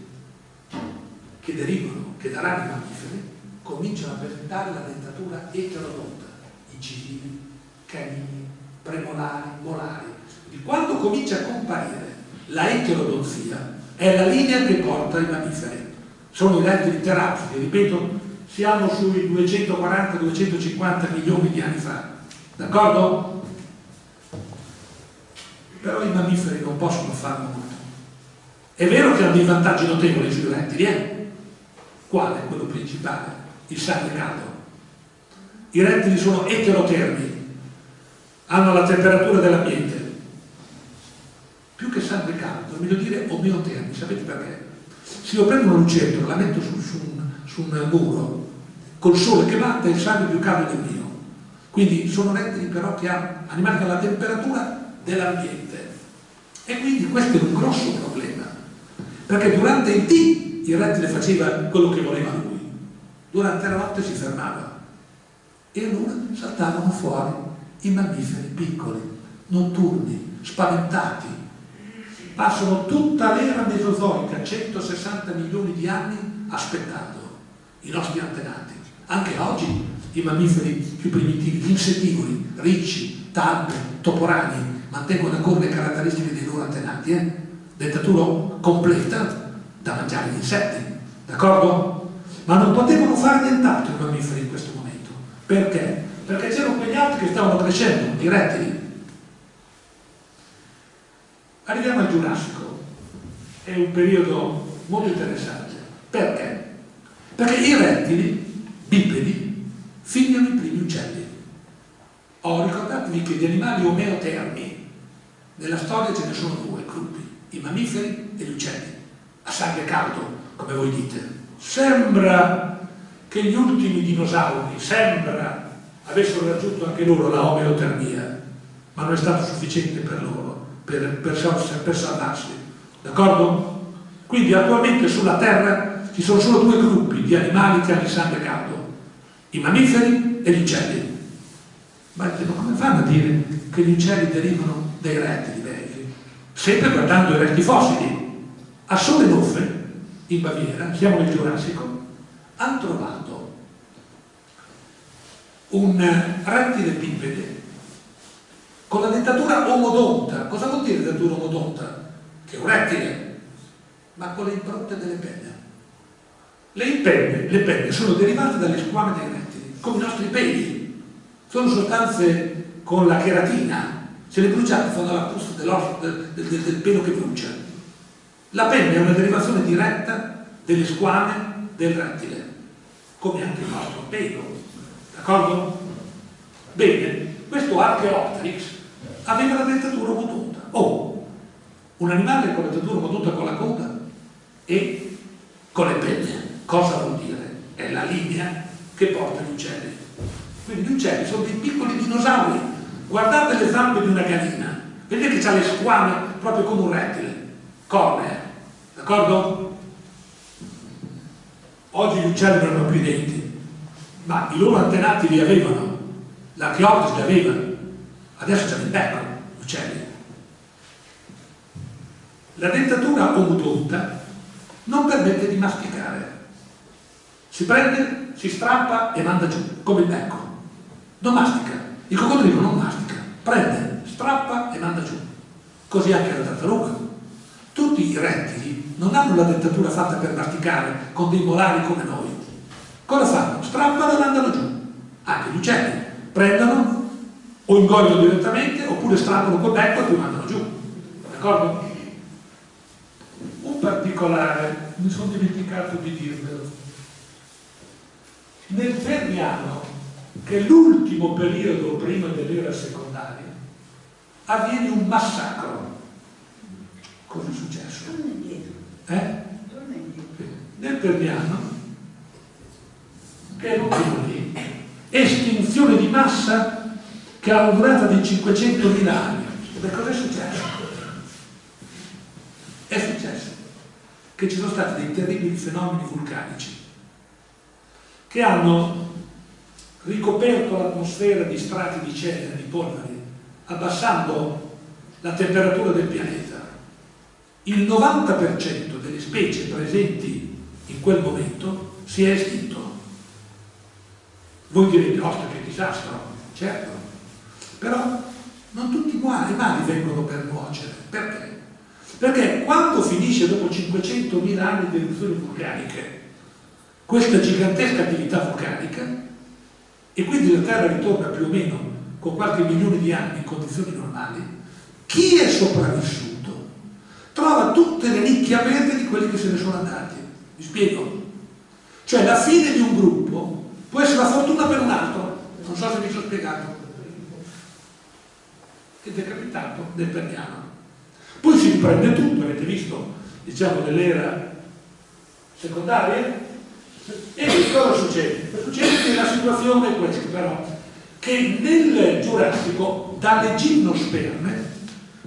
che derivano, che daranno i mammiferi, cominciano a presentare la dentatura eterodonta, incisivi, canini, premolari, molari. Di quando comincia a comparire la eterodonzia, è la linea che porta i mammiferi. Sono i rettili terapsidi, ripeto, siamo sui 240-250 milioni di anni fa. D'accordo? Però i mammiferi non possono farlo molto. È vero che hanno dei vantaggi notevoli sui rettili, eh? Quale? Quello principale, il sangue caldo. I rettili sono eterotermi, hanno la temperatura dell'ambiente. Più che sangue caldo, è meglio dire omeotermi, sapete perché? Se io prendo una lucertola, la metto su, su, un, su un muro, col sole che batte il sangue più caldo del mio. Quindi sono rettili però che hanno animali che hanno la temperatura dell'ambiente. E quindi questo è un grosso problema, perché durante il D il rettile faceva quello che voleva lui. Durante la notte si fermava e allora saltavano fuori i mammiferi piccoli, notturni, spaventati. Passano tutta l'era mesozoica, 160 milioni di anni, aspettando i nostri antenati. Anche oggi i mammiferi più primitivi, gli insettivori, ricci, talpe, toporani, mantengono ancora le caratteristiche dei loro antenati, eh? Dentatura completa, da mangiare gli insetti, d'accordo? Ma non potevano fare nient'altro i mammiferi in questo momento. Perché? Perché c'erano quegli altri che stavano crescendo, i rettili. Arriviamo al Giurassico, è un periodo molto interessante. Perché? Perché i rettili, bipedi, figliano i primi uccelli. Oh, ricordatevi che di animali omeotermi nella storia ce ne sono due gruppi, i mammiferi e gli uccelli a sangue caldo, come voi dite. Sembra che gli ultimi dinosauri, sembra, avessero raggiunto anche loro la omeotermia, ma non è stato sufficiente per loro, per, per, per salvarsi. D'accordo? Quindi attualmente sulla Terra ci sono solo due gruppi di animali che hanno il sangue caldo, i mammiferi e gli uccelli. Ma come fanno a dire che gli uccelli derivano dai rettili? Sempre guardando i resti fossili. A Solenhofen, in Baviera, siamo nel Giurassico, hanno trovato un rettile bipede con la dentatura omodonta. Cosa vuol dire dentatura omodonta? Che è un rettile, ma con le impronte delle penne. Le penne, le penne sono derivate dalle squame dei rettili, come i nostri peli. Sono sostanze con la cheratina, se le bruciate fanno la puzza del, del, del, pelo che brucia. La penna è una derivazione diretta delle squame del rettile, come anche il nostro pelo. D'accordo? Bene, questo Archeopteryx aveva la dentatura moduta. Oh, un animale con la dentatura moduta con la coda e con le penne. Cosa vuol dire? È la linea che porta gli uccelli. Quindi gli uccelli sono dei piccoli dinosauri. Guardate le zampe di una gallina. Vedete che ha le squame proprio come un rettile. Cornea. D'accordo? Oggi gli uccelli non hanno più i denti, ma i loro antenati li avevano. L'archeoptis li aveva. Adesso c'è il becco, gli uccelli. La dentatura omodotta non permette di masticare. Si prende, si strappa e manda giù, come il becco. Non mastica. Il coccodrillo non mastica. Prende, strappa e manda giù. Così anche la tartaruga. Tutti i rettili non hanno la dentatura fatta per masticare con dei molari come noi. Cosa fanno? Strappano e mandano giù. Anche gli uccelli prendono o ingoiano direttamente oppure strappano col becco e poi mandano giù. D'accordo? Un particolare, mi sono dimenticato di dirvelo nel Permiano, che l'ultimo periodo prima dell'era secondaria, avviene un massacro. Cosa è successo? Eh? Nel Permiano, che è l'ultimo lì, estinzione di massa che ha una durata di 500.000 anni. E cosa è successo? È successo che ci sono stati dei terribili fenomeni vulcanici che hanno ricoperto l'atmosfera di strati di cenere, di polveri, abbassando la temperatura del pianeta. Il 90% delle specie presenti in quel momento si è estinto. Voi direte, ostra che disastro, certo, però non tutti i mali vengono per nuocere. Perché? Perché quando finisce dopo 500.000 anni di eruzioni vulcaniche questa gigantesca attività vulcanica e quindi la Terra ritorna più o meno con qualche milione di anni in condizioni normali, chi è sopravvissuto trova tutte le nicchie aperte di quelli che se ne sono andati. Vi spiego? Cioè la fine di un gruppo può essere la fortuna per un altro, non so se mi sono spiegato. Ed è capitato nel Perniano. Poi si riprende tutto, avete visto, diciamo, nell'era secondaria, e che cosa succede? Succede che la situazione è questa però, che nel Giurassico dalle gimnosperme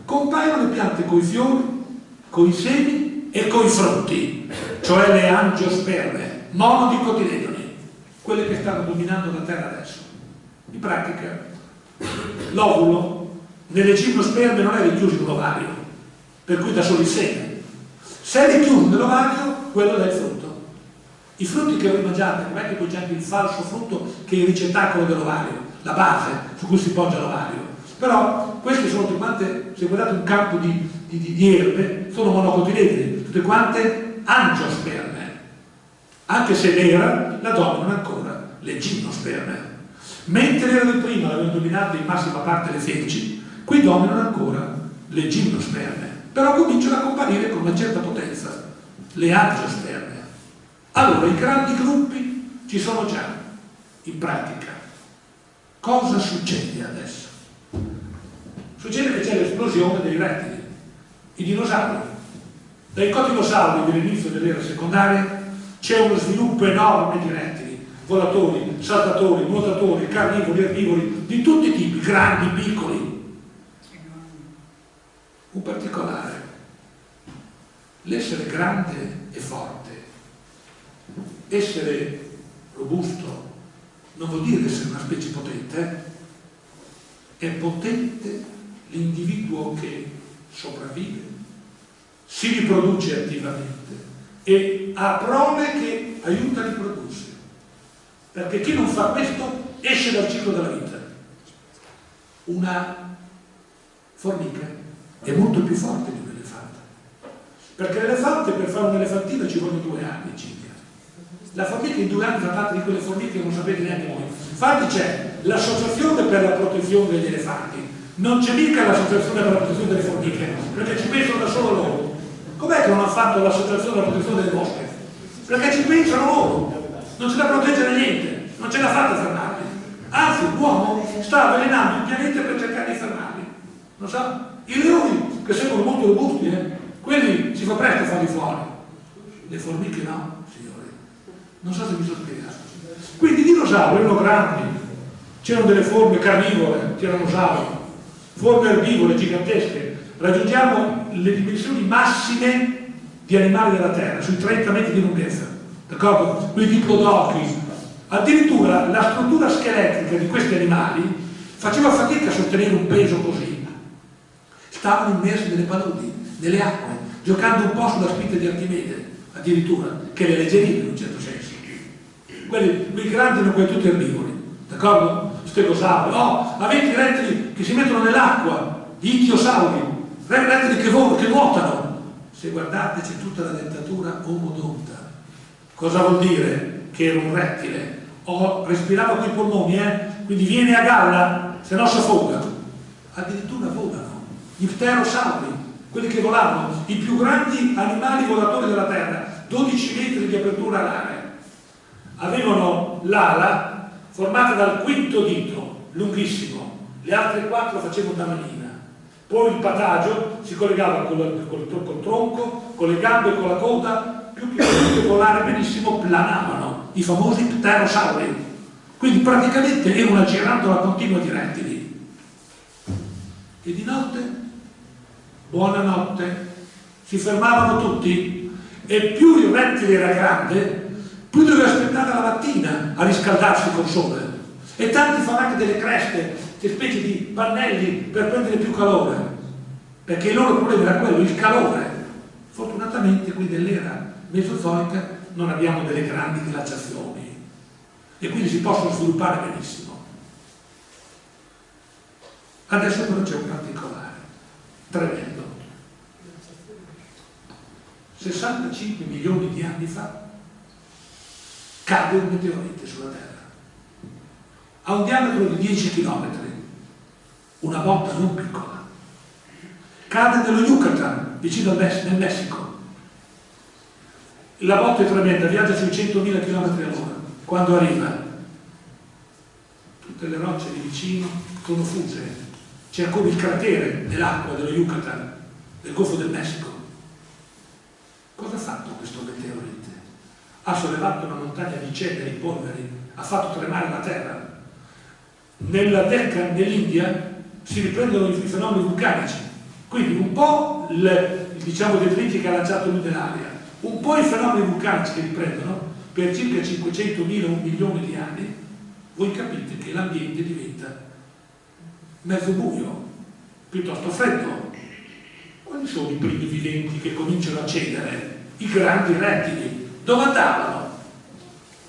compaiono le piante con i fiori, con i semi e con i frutti, cioè le angiosperme, monodicotiledoni, quelle che stanno dominando la Terra adesso. In pratica, l'ovulo nelle gimnosperme non è richiuso in ovario, per cui da solo il seme. Se è richiuso nell'ovario, quello è il frutto. I frutti che voi mangiate, non è che anche il falso frutto che è il ricettacolo dell'ovario, la base su cui si poggia l'ovario. Però queste sono tutte quante, se guardate un campo di, di, di, di erbe, sono monocotiledoni, tutte quante angiosperme. Anche se l'era la dominano ancora le gimnosperme. Mentre l'era del prima l'avevano dominato in massima parte le feci, qui dominano ancora le gimnosperme. Però cominciano a comparire con una certa potenza le angiosperme. Allora, i grandi gruppi ci sono già, in pratica. Cosa succede adesso? Succede che c'è l'esplosione dei rettili, i dinosauri. Dai cotinosauri dell'inizio dell'era secondaria c'è uno sviluppo enorme di rettili, volatori, saltatori, nuotatori, carnivori, erbivori, di tutti i tipi, grandi, piccoli. Un particolare, l'essere grande e forte essere robusto, non vuol dire essere una specie potente, eh? è potente l'individuo che sopravvive, si riproduce attivamente e ha prove che aiuta a riprodursi. Perché chi non fa questo esce dal ciclo della vita. Una formica è molto più forte di un elefante. Perché l'elefante per fare un'elefantina ci vogliono due anni circa. La formica in due anni fa parte di quelle formiche che non sapete neanche voi. Infatti c'è l'associazione per la protezione degli elefanti, non c'è mica l'associazione per la protezione delle formiche, perché ci pensano da solo loro. Com'è che non hanno fatto l'associazione per la protezione delle mosche? Perché ci pensano loro, non ce la proteggere niente, non ce la fate a fermarli. Anzi, l'uomo sta avvelenando il pianeta per cercare di fermarli. Non so? I leoni, che sembrano molto robusti, eh? quelli si fa presto a farli fuori. Le formiche no. Non so se mi sono spiegato. Quindi i dinosauri erano grandi, c'erano delle forme carnivore, tiranosauri, forme erbivore gigantesche. Raggiungiamo le dimensioni massime di animali della Terra, sui 30 metri di lunghezza, d'accordo? Quei diplodocchi. Addirittura la struttura scheletrica di questi animali faceva fatica a sostenere un peso così. Stavano immersi nelle paludi, nelle acque, giocando un po' sulla spinta di Archimede, addirittura, che le leggerive in un certo senso. Quelli, quei grandi erano quelli tutti erbivori, d'accordo? Stegosauri, oh, avete i rettili che si mettono nell'acqua, gli ittiosauri, rettili che, che nuotano. Se guardate c'è tutta la dentatura omodonta. Cosa vuol dire? Che era un rettile. O respirava con i polmoni, eh? Quindi viene a galla, se no si affoga. Addirittura volano. Gli pterosauri, quelli che volavano, i più grandi animali volatori della Terra, 12 metri di apertura alare. Avevano l'ala formata dal quinto dito, lunghissimo, le altre quattro facevano da manina. Poi il patagio si collegava col, col, col tronco, con le gambe e con la coda, più che volare benissimo, planavano, i famosi pterosauri. Quindi praticamente era una girandola continua di rettili. E di notte, buonanotte, si fermavano tutti e più il rettile era grande, più doveva aspettare la mattina a riscaldarsi col sole. E tanti fanno anche delle creste, delle specie di pannelli per prendere più calore. Perché il loro problema era quello, il calore. Fortunatamente qui nell'era mesozoica non abbiamo delle grandi glaciazioni e quindi si possono sviluppare benissimo. Adesso però c'è un particolare, tremendo. 65 milioni di anni fa cade un meteorite sulla Terra. Ha un diametro di 10 km, una botta non piccola. Cade nello Yucatan, vicino al Messico, nel Messico. La botta è tremenda, viaggia sui 100.000 km all'ora. Quando arriva, tutte le rocce di vicino sono fuse. C'è come il cratere nell'acqua dello Yucatan, del Golfo del Messico. Cosa ha fatto questo meteorite? Ha sollevato una montagna di cenere, di polveri, ha fatto tremare la terra. Nella Deccan, nell'India, si riprendono i fenomeni vulcanici. Quindi un po' il, diciamo, i detriti che ha lanciato lui nell'aria, un po' i fenomeni vulcanici che riprendono per circa 500.000 un milione di anni, voi capite che l'ambiente diventa mezzo buio, piuttosto freddo. Quali sono i primi viventi che cominciano a cedere? I grandi rettili, dove andavano?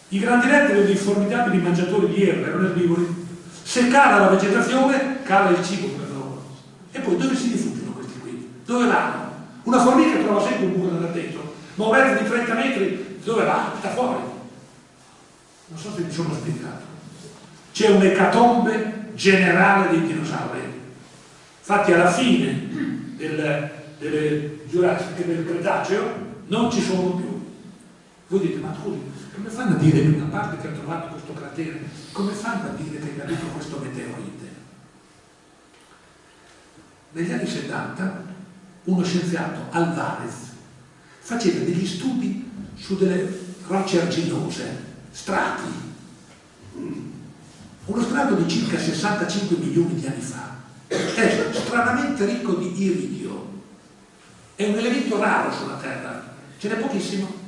I grandi rettili erano dei formidabili mangiatori di erba, erano erbivori. Se cala la vegetazione, cala il cibo per loro. E poi dove si rifugiano questi qui? Dove vanno? Una formica trova sempre un buco da dentro, ma un di 30 metri dove va? Sta fuori. Non so se mi sono spiegato. C'è un'ecatombe generale dei dinosauri. Infatti alla fine del, delle giurassiche del Cretaceo non ci sono più voi dite, ma scusi, come fanno a dire, a parte che ha trovato questo cratere, come fanno a dire che è caduto questo meteorite? Negli anni 70 uno scienziato, Alvarez, faceva degli studi su delle rocce arginose, strati. Uno strato di circa 65 milioni di anni fa è stranamente ricco di iridio. È un elemento raro sulla Terra, ce n'è pochissimo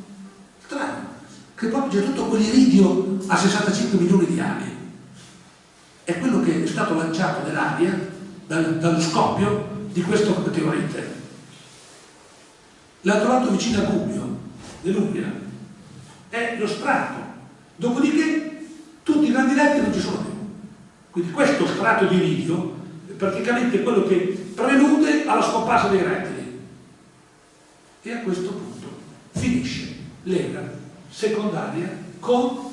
strano, che proprio c'è tutto quell'iridio a 65 milioni di anni. è quello che è stato lanciato nell'aria dal, dallo scoppio di questo meteorite. L'ha trovato vicino a Gubbio, nell'Umbria. È lo strato. Dopodiché tutti i grandi letti non ci sono più. Quindi questo strato di iridio è praticamente quello che prelude alla scomparsa dei rettili. E a questo punto finisce l'era secondaria con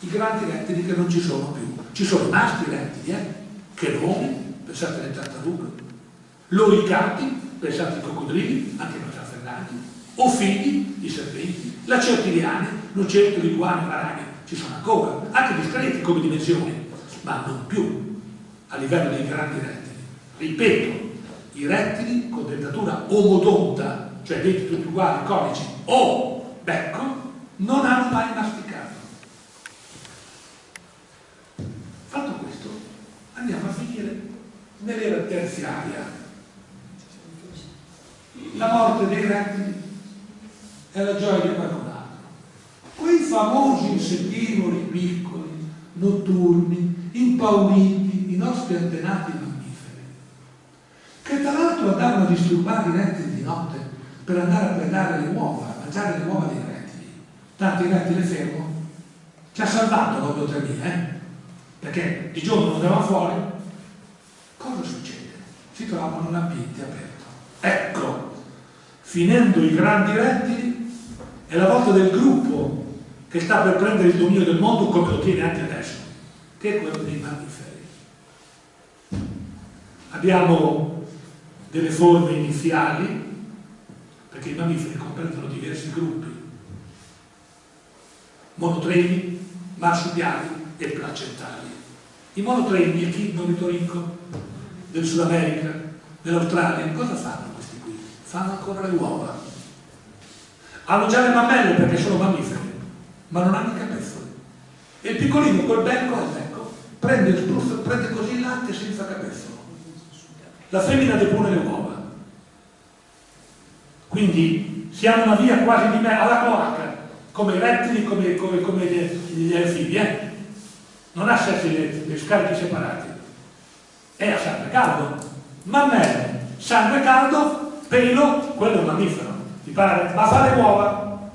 i grandi rettili che non ci sono più. Ci sono rimasti rettili, eh? Che nomi, pensate alle tartarughe, loricati, pensate ai coccodrilli, anche ai trafferrati, ofidi, i serpenti, la certiliane, lucertoli, iguane, varane, ci sono ancora, anche discreti come dimensioni, ma non più a livello dei grandi rettili. Ripeto, i rettili con dentatura omodonta, cioè denti tutti uguali, conici o becco, non hanno mai masticato. Fatto questo, andiamo a finire nell'era terziaria. La morte dei rettili è la gioia di qualcun. Quei famosi insettivori piccoli, notturni, impauriti, i nostri antenati mammiferi, che tra l'altro andavano a disturbare i rettili di notte per andare a predare le uova, mangiare le uova dei rettili. Tanto il rettile fermo ci ha salvato dopo 3000, eh? perché di giorno non andavano fuori. Cosa succede? Si trovano in ambiente aperto. Ecco, finendo i grandi rettili, è la volta del gruppo che sta per prendere il dominio del mondo come lo tiene anche adesso, che è quello dei mammiferi. Abbiamo delle forme iniziali, perché i mammiferi comprendono diversi gruppi, monotremi, marsupiali e placentali. I monotremi, il chi ornitorinco del Sud America, dell'Australia, cosa fanno questi qui? Fanno ancora le uova. Hanno già le mammelle perché sono mammiferi, ma non hanno i capezzoli. E il piccolino col becco al becco prende, prende così il latte senza capezzolo. La femmina depone le uova. Quindi siamo una via quasi di me alla cloaca, come i rettili, come, come, come gli, anfibi, eh? Non ha sessi le, le scarichi separati. È a sangue caldo. Mammelle, sangue caldo, pelo, quello è un mammifero, ti pare? Ma fa le uova,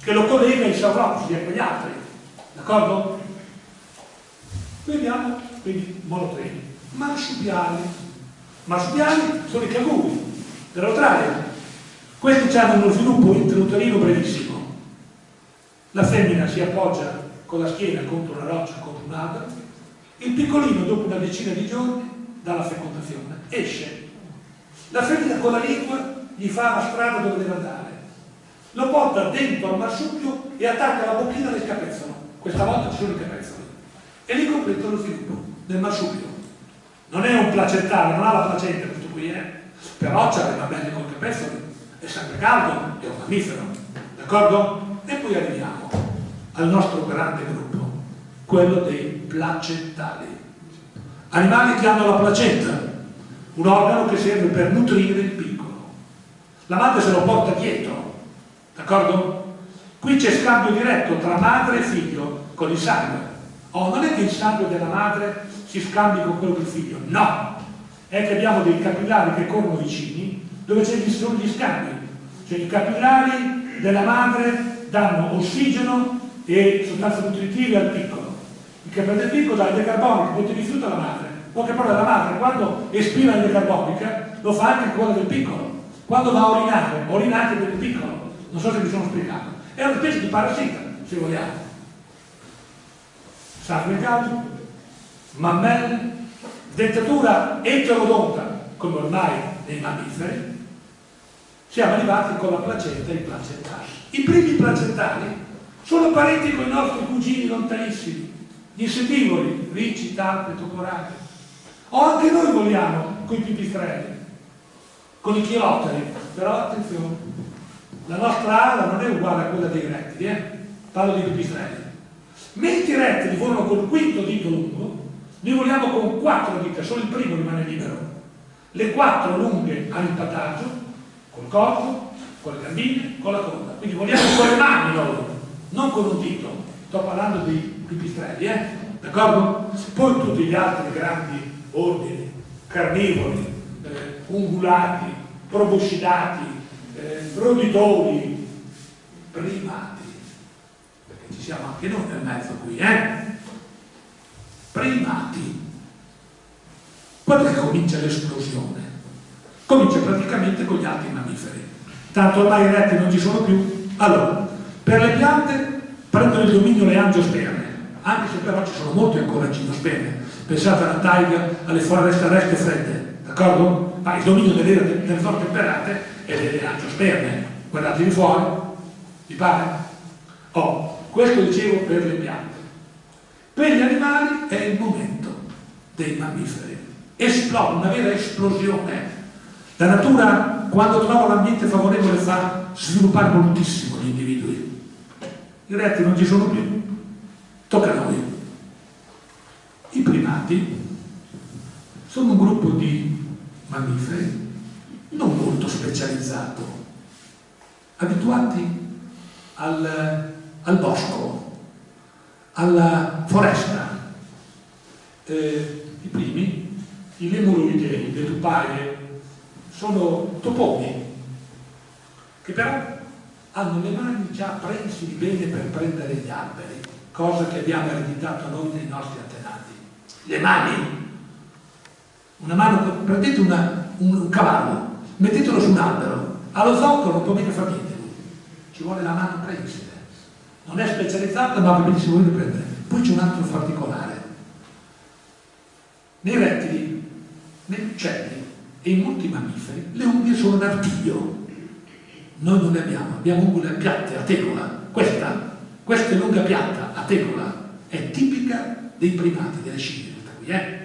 che lo collega ai sauropodi e a quegli altri. D'accordo? Vediamo, quindi monotreni. Marsupiali. Marsupiali sono i canguri dell'Australia. Questi hanno uno sviluppo intrauterino brevissimo. La femmina si appoggia con la schiena contro una roccia, contro un albero. Il piccolino, dopo una decina di giorni, dalla fecondazione, esce. La femmina con la lingua gli fa la strada dove deve andare. Lo porta dentro al marsupio e attacca la bocchina del capezzolo. Questa volta ci sono i capezzoli. E lì completa lo sviluppo del marsupio. Non è un placentale, non ha la placenta questo qui, eh? Però c'ha le mammelle col capezzoli, è sangue caldo, è un mammifero. D'accordo? E poi arriviamo al nostro grande gruppo, quello dei placentali. Animali che hanno la placenta, un organo che serve per nutrire il piccolo. La madre se lo porta dietro, d'accordo? Qui c'è scambio diretto tra madre e figlio con il sangue. Oh, non è che il sangue della madre si scambi con quello del figlio, no! È che abbiamo dei capillari che corrono vicini dove ci sono gli scambi. Cioè i capillari della madre danno ossigeno e sostanze nutritive al piccolo. Il capillare del piccolo dà il carbonico, poi ti rifiuta la madre. Poche parole la madre quando espira il carbonica lo fa anche con quella del piccolo. Quando va a urinare, urina anche il piccolo. Non so se mi sono spiegato. È una specie di parassita, se vogliamo. Caldo, mammelle, dentatura eterodonta, come ormai nei mammiferi, siamo arrivati con la placenta e i placentali. I primi placentali sono parenti con i nostri cugini lontanissimi, gli insettivori, ricci, talpe, toporate. O anche noi vogliamo con i pipistrelli, con i chilotteri, però attenzione, la nostra ala non è uguale a quella dei rettili, eh? parlo di pipistrelli. Mentre i rettili volano col quinto dito lungo, noi voliamo con quattro dita, solo il primo rimane libero. Le quattro lunghe il pataggio, col corpo, con le gambine, con la coda. Quindi voliamo con le mani noi, non con un dito. Sto parlando dei pipistrelli, eh? d'accordo? Poi tutti gli altri grandi ordini, carnivori, eh, ungulati, proboscidati, eh, roditori, primati, perché ci siamo anche noi nel mezzo qui, eh? Primati. Quando che comincia l'esplosione? Comincia praticamente con gli altri mammiferi. Tanto ormai i rettili non ci sono più. Allora, per le piante prendono il dominio le angiosperme, anche se però ci sono molti ancora gimnosperme. Pensate alla taiga, alle foreste arreste fredde, d'accordo? Ma il dominio delle, delle forze temperate è delle angiosperme. Guardatevi fuori, vi pare? Oh, questo dicevo per le piante. Per gli animali è il momento dei mammiferi. Esplode, una vera esplosione. La natura, quando trova l'ambiente favorevole, fa sviluppare moltissimo gli individui. I rettili non ci sono più. Tocca a noi. I primati sono un gruppo di mammiferi non molto specializzato, abituati al, al bosco, alla foresta. Eh, I primi, i lemuroidei, le tupaie, sono toponi che però hanno le mani già prensili bene per prendere gli alberi, cosa che abbiamo ereditato noi dai nostri antenati. Le mani. Una mano, prendete una, un, un cavallo, mettetelo su un albero, allo zoccolo non può mica fare niente. Ci vuole la mano prensile. Non è specializzata, ma benissimo voi prendere. Poi c'è un altro particolare. Uccelli e in molti mammiferi le unghie sono un artiglio. Noi non ne abbiamo, abbiamo unghie piatte a tegola. Questa, questa è l'unghia piatta a tegola, è tipica dei primati, delle scimmie. Eh?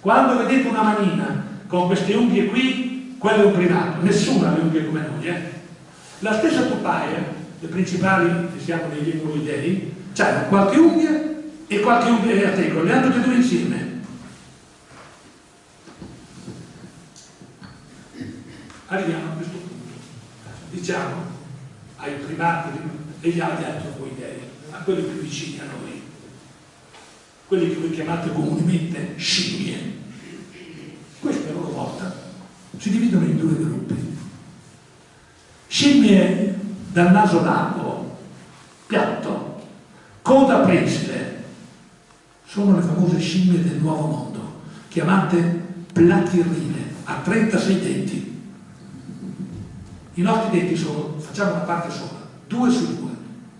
Quando vedete una manina con queste unghie qui, quello è un primato, nessuno ha le unghie come noi. Eh? La stessa tupaia, le principali, che siamo degli emuloidei, hanno qualche unghia e qualche unghia a tegola, le hanno tutte due insieme. Arriviamo a questo punto. Diciamo ai primati e gli altri antropoidei, a quelli più vicini a noi, quelli che voi chiamate comunemente scimmie. Queste a loro volta si dividono in due gruppi. Scimmie dal naso largo, piatto, coda prensile, sono le famose scimmie del nuovo mondo, chiamate platirrine, a 36 denti. I nostri denti sono, facciamo una parte sola, due su due,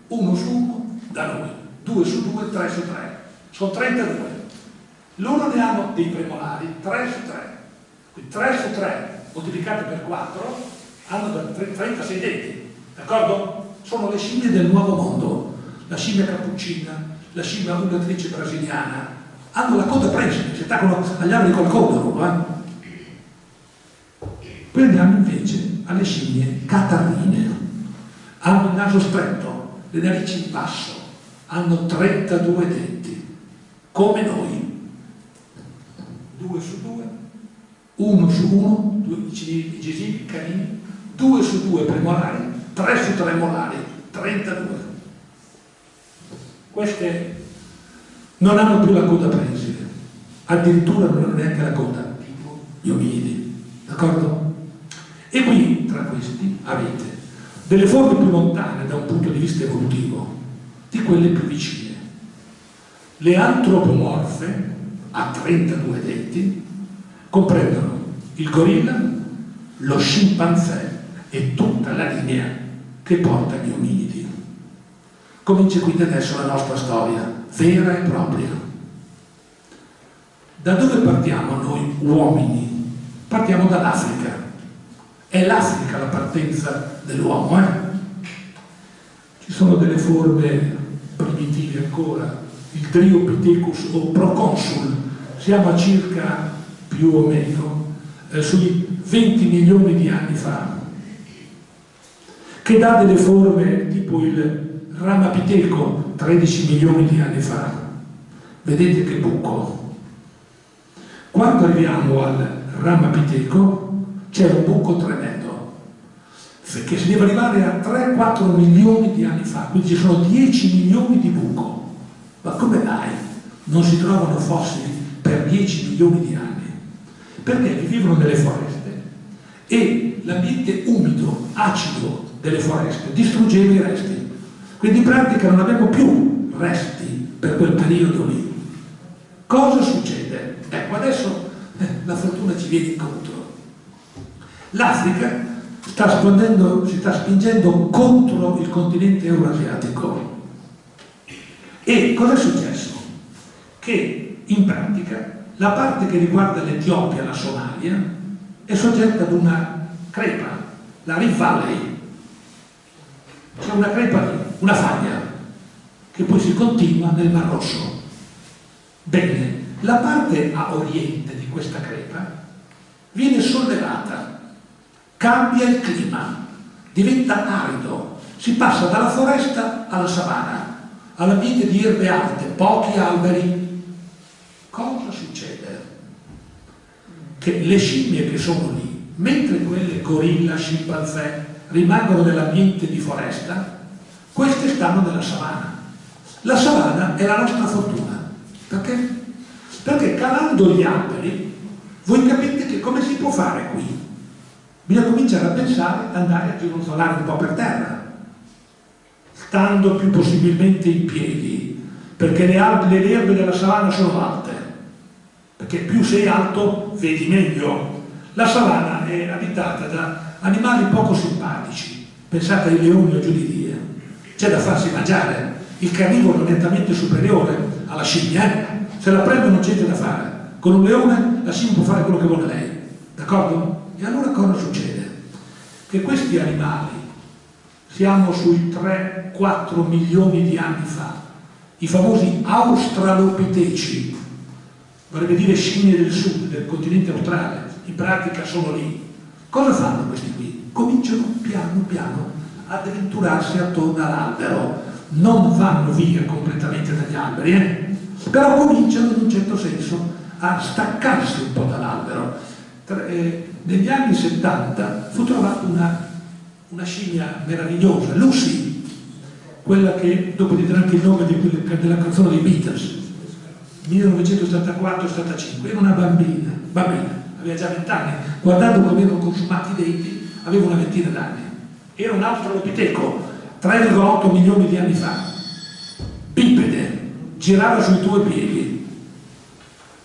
uno su uno da noi, due su due, tre su tre, sono 32. Loro ne hanno dei premolari, 3 su 3, quindi 3 su 3 moltiplicati per 4 hanno 36 denti, d'accordo? Sono le scimmie del nuovo mondo, la scimmia cappuccina, la scimmia ungulatrice brasiliana, hanno la coda presa, si attaccano agli alberi col coda loro, eh? Poi andiamo alle scimmie catarrine, hanno il naso stretto, le narici in basso, hanno 32 denti, come noi, due su due, uno su uno, due, i gesivi, i canini, due su due premolari, tre su tre molari, 32. Queste non hanno più la coda prensile, addirittura non hanno neanche la coda, gli ominidi, d'accordo? E qui, tra questi, avete delle forme più lontane da un punto di vista evolutivo di quelle più vicine. Le antropomorfe, a 32 denti, comprendono il gorilla, lo scimpanzé e tutta la linea che porta gli ominidi. Comincia quindi adesso la nostra storia, vera e propria. Da dove partiamo noi uomini? Partiamo dall'Africa. È l'Africa la partenza dell'uomo, eh? Ci sono delle forme primitive ancora, il Triopithecus o Proconsul, siamo a circa più o meno eh, sui 20 milioni di anni fa, che dà delle forme tipo il Ramapiteco 13 milioni di anni fa. Vedete che buco. Quando arriviamo al Ramapiteco c'è un buco tremendo che si deve arrivare a 3-4 milioni di anni fa, quindi ci sono 10 milioni di buco. Ma come mai? non si trovano fossili per 10 milioni di anni, perché vivono nelle foreste e l'ambiente umido, acido delle foreste distruggeva i resti. Quindi in pratica non abbiamo più resti per quel periodo lì. Cosa succede? Ecco, adesso eh, la fortuna ci viene incontro. L'Africa si sta spingendo contro il continente eurasiatico. E cosa è successo? Che in pratica la parte che riguarda l'Etiopia la Somalia è soggetta ad una crepa, la Rift Valley. C'è una crepa una faglia, che poi si continua nel Mar Rosso. Bene, la parte a oriente di questa crepa viene sollevata, cambia il clima, diventa arido, si passa dalla foresta alla savana, all'ambiente di erbe alte, pochi alberi. Cosa succede? Che le scimmie che sono lì, mentre quelle gorilla, scimpanzé rimangono nell'ambiente di foresta, queste stanno nella savana. La savana è la nostra fortuna. Perché? Perché calando gli alberi, voi capite che come si può fare qui? Bisogna cominciare a pensare, andare a gironzolare un po' per terra, stando più possibilmente in piedi, perché le, le erbe della savana sono alte, perché più sei alto vedi meglio. La savana è abitata da animali poco simpatici, pensate ai leoni o giù di Dio, c'è da farsi mangiare, il carnivoro è nettamente superiore alla scimmia, eh? se la prende non c'è da fare. Con un leone la scimmia può fare quello che vuole lei, d'accordo? E allora cosa succede? Che questi animali, siamo sui 3-4 milioni di anni fa, i famosi australopiteci, vorrebbe dire scimmie del sud, del continente australe, in pratica sono lì. Cosa fanno questi qui? Cominciano piano piano ad avventurarsi attorno all'albero, non vanno via completamente dagli alberi, eh? però cominciano in un certo senso a staccarsi un po' dall'albero. Eh, negli anni 70 fu trovata una, una scimmia meravigliosa, Lucy, quella che dopo di anche il nome di della canzone dei Beatles, 1974-75, era una bambina, bambina, aveva già 20 anni, guardando come erano consumati i denti, aveva una ventina d'anni. Era un altro lopiteco, 3,8 milioni di anni fa, bipede, girava sui tuoi piedi.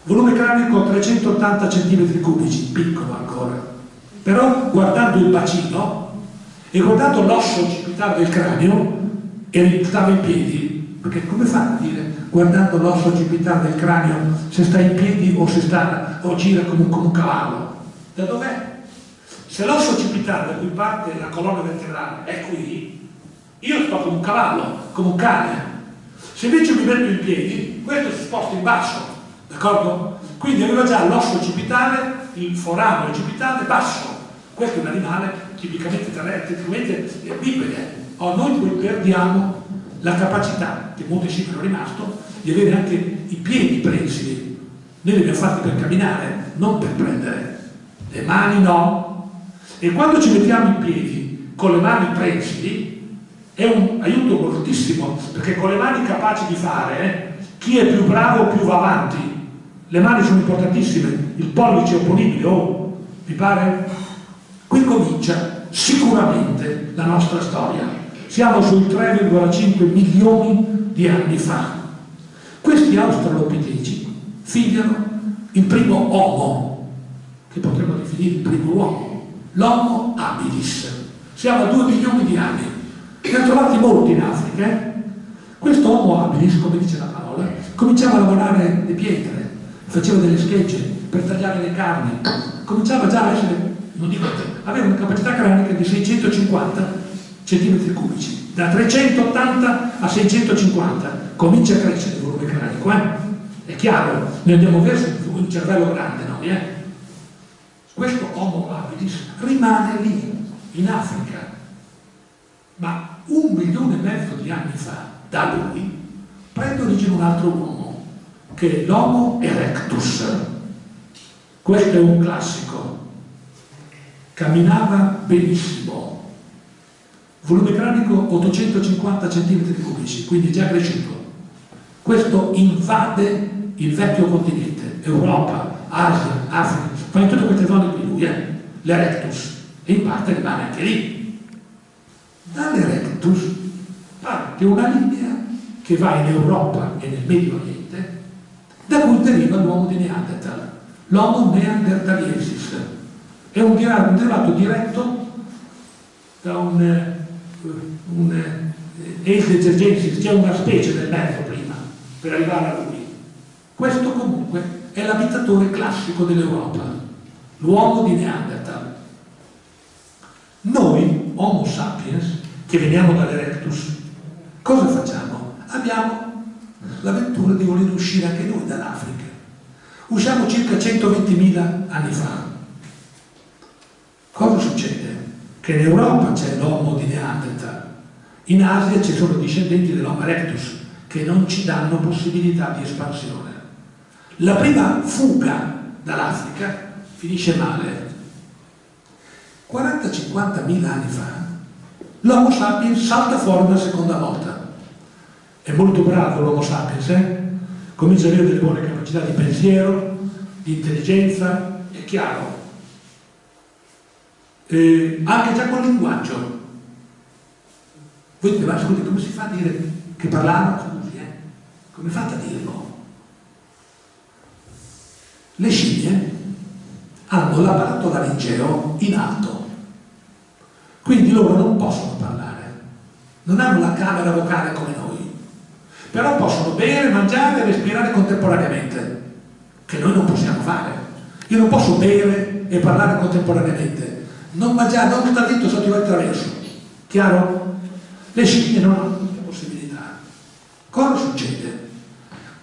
Volume cranico 380 cm cubici, piccolo ancora. Però guardando il bacino e guardando l'osso occipitale del cranio, e stava in piedi, perché come fa a dire guardando l'osso occipitale del cranio se sta in piedi o se sta o gira come un, come un cavallo? Da dov'è? Se l'osso occipitale da cui parte la colonna vertebrale è qui, io sto come un cavallo, come un cane, se invece mi metto in piedi, questo si sposta in basso, d'accordo? Quindi aveva già l'osso occipitale, il forame occipitale basso. Questo è un animale tipicamente terrestre, tipicamente bipede. Oh, noi poi perdiamo la capacità, che molti scimmie hanno rimasto, di avere anche i piedi prensili. Noi li abbiamo fatti per camminare, non per prendere. Le mani no. E quando ci mettiamo in piedi con le mani prensili, è un aiuto moltissimo perché con le mani capaci di fare eh, chi è più bravo più va avanti le mani sono importantissime il pollice è opponibile oh, vi pare? qui comincia sicuramente la nostra storia siamo sui 3,5 milioni di anni fa questi australopiteci figliano il primo uomo che potremmo definire il primo uomo l'homo habilis siamo a 2 milioni di anni ne ha trovati molti in Africa. Eh? Questo uomo habilis, come dice la parola, cominciava a lavorare le pietre, faceva delle schegge per tagliare le carni, cominciava già a essere, non dico, aveva una capacità cranica di 650 centimetri cubici, da 380 a 650, comincia a crescere il volume cranico, eh? È chiaro, noi andiamo verso un cervello grande, no? Eh? Questo Homo habilis rimane lì, in Africa, ma un milione e mezzo di anni fa, da lui, prende origine un altro uomo, che l'Homo erectus. Questo è un classico. Camminava benissimo. Volume cranico 850 cm cubici, quindi già cresciuto. Questo invade il vecchio continente, Europa, Asia, Africa, fa in tutte queste zone qui lui, eh? l'Erectus, e in parte rimane anche lì. Dall'Erectus parte una linea che va in Europa e nel Medio Oriente, da cui deriva l'uomo di Neanderthal, l'Homo neanderthaliensis. È un derivato diretto da un, eh, un eh, Eis c'è una specie del mezzo prima, per arrivare a lui. Questo comunque è l'abitatore classico dell'Europa, l'uomo di Neanderthal. Noi, Homo sapiens, che veniamo dall'Erectus, cosa facciamo? Abbiamo l'avventura di voler uscire anche noi dall'Africa. Usciamo circa 120.000 anni fa. Cosa succede? Che in Europa c'è l'Homo di Neanderthal, in Asia ci sono discendenti dell'Homo erectus che non ci danno possibilità di espansione. La prima fuga dall'Africa finisce male. 40-50 mila anni fa l'Homo sapiens salta fuori una seconda volta. È molto bravo l'Homo sapiens, eh? comincia ad avere delle buone capacità di pensiero, di intelligenza, è chiaro. Eh, anche già col linguaggio. Voi dite, ma scusi, come si fa a dire che parlava? Scusi, eh? Come fate a dirlo? Le scimmie hanno l'apparato laringeo in alto, quindi loro non possono parlare, non hanno la camera vocale come noi, però possono bere, mangiare e respirare contemporaneamente, che noi non possiamo fare. Io non posso bere e parlare contemporaneamente, non mangiare, non sta dritto sotto il traverso, chiaro? Le scimmie non hanno questa possibilità. Cosa succede?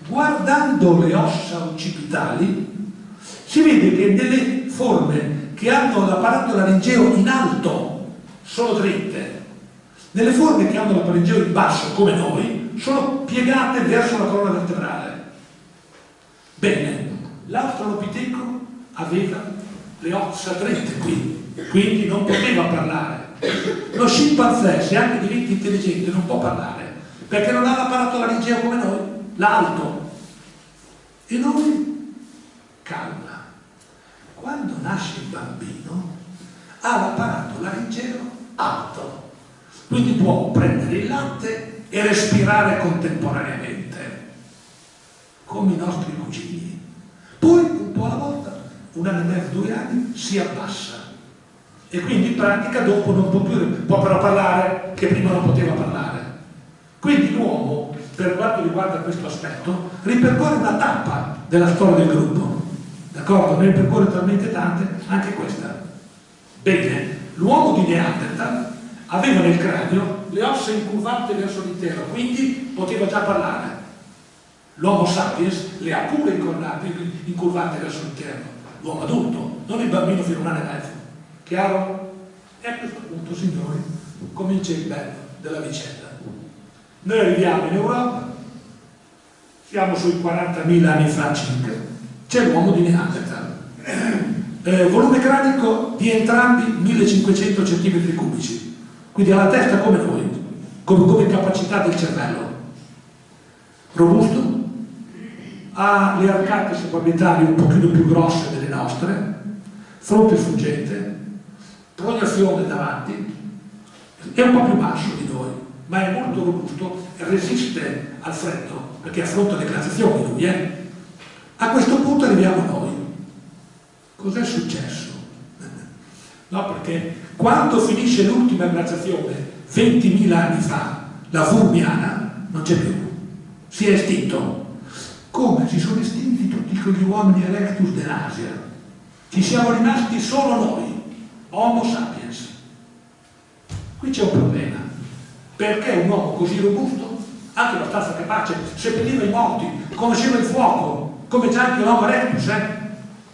Guardando le ossa occipitali, si vede che delle forme che hanno l'apparato laringeo in alto sono dritte, nelle forme che hanno l'apparato in basso, come noi, sono piegate verso la colonna vertebrale. Bene, l'australopiteco aveva le ossa dritte qui, quindi non poteva parlare. Lo scimpanzé, se anche diventa intelligente, non può parlare, perché non ha l'apparato laringeo come noi, l'alto. E noi, calma quando nasce il bambino ha l'apparato laringeo alto, quindi può prendere il latte e respirare contemporaneamente, come i nostri cugini. Poi, un po' alla volta, un anno e mezzo, due anni, si abbassa e quindi in pratica dopo non può più, può però parlare che prima non poteva parlare. Quindi l'uomo, per quanto riguarda questo aspetto, ripercorre una tappa della storia del gruppo d'accordo? Ne percorre talmente tante, anche questa. Bene, l'uomo di Neanderthal aveva nel cranio le ossa incurvate verso l'interno, quindi poteva già parlare. L'uomo sapiens le ha pure incurvate verso l'interno, l'uomo adulto, non il bambino fino a un anno e mezzo. Chiaro? E a questo punto, signori, comincia il bello della vicenda. Noi arriviamo in Europa, siamo sui 40.000 anni fa circa, c'è l'uomo di Neanderthal. Eh, volume cranico di entrambi 1500 cm cubici, quindi ha la testa come noi, come, come capacità del cervello. Robusto, ha le arcate subabietali un pochino più grosse delle nostre, fronte fuggente, proiezione davanti, è un po' più basso di noi, ma è molto robusto, resiste al freddo, perché affronta le glaciazioni lui, eh? A questo punto arriviamo noi. Cos'è successo? No, perché quando finisce l'ultima glaciazione, 20.000 anni fa, la Furmiana non c'è più, si è estinto. Come si sono estinti tutti quegli uomini erectus dell'Asia? Ci siamo rimasti solo noi, Homo sapiens. Qui c'è un problema, perché un uomo così robusto, anche abbastanza capace, seppelliva i morti, conosceva il fuoco, come c'è anche l'uomo erectus, eh?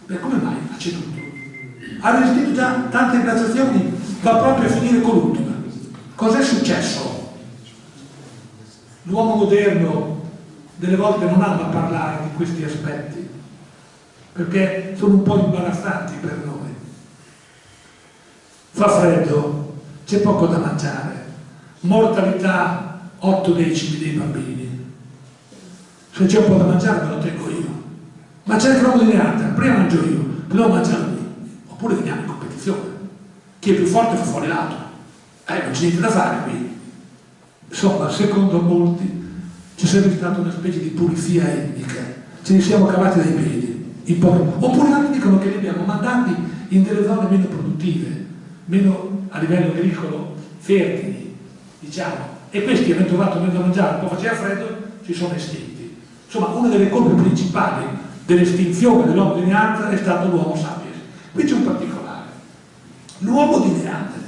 Beh, come mai ha ceduto? Ha resistito già tante glaciazioni, va proprio a finire con l'ultima. Cos'è successo? L'uomo moderno delle volte non ama parlare di questi aspetti, perché sono un po' imbarazzanti per noi. Fa freddo, c'è poco da mangiare, mortalità 8 decimi dei bambini Se c'è un po' da mangiare me lo tengo io. Ma c'è il cromo di Neanderthal, prima mangio io, poi devo mangiare lui. Oppure veniamo in competizione. Chi è più forte fa fuori l'altro. Eh, non c'è niente da fare qui. Insomma, secondo molti c'è sempre stata una specie di pulizia etnica. Ce ne siamo cavati dai piedi. Oppure altri dicono che li abbiamo mandati in delle zone meno produttive, meno a livello agricolo fertili, diciamo. E questi avendo trovato meno da mangiare, un faceva freddo, si sono estinti. Insomma, una delle colpe principali dell'estinzione dell'uomo di Neanderthal è stato l'uomo sapiens. Qui c'è un particolare. L'uomo di Neanderthal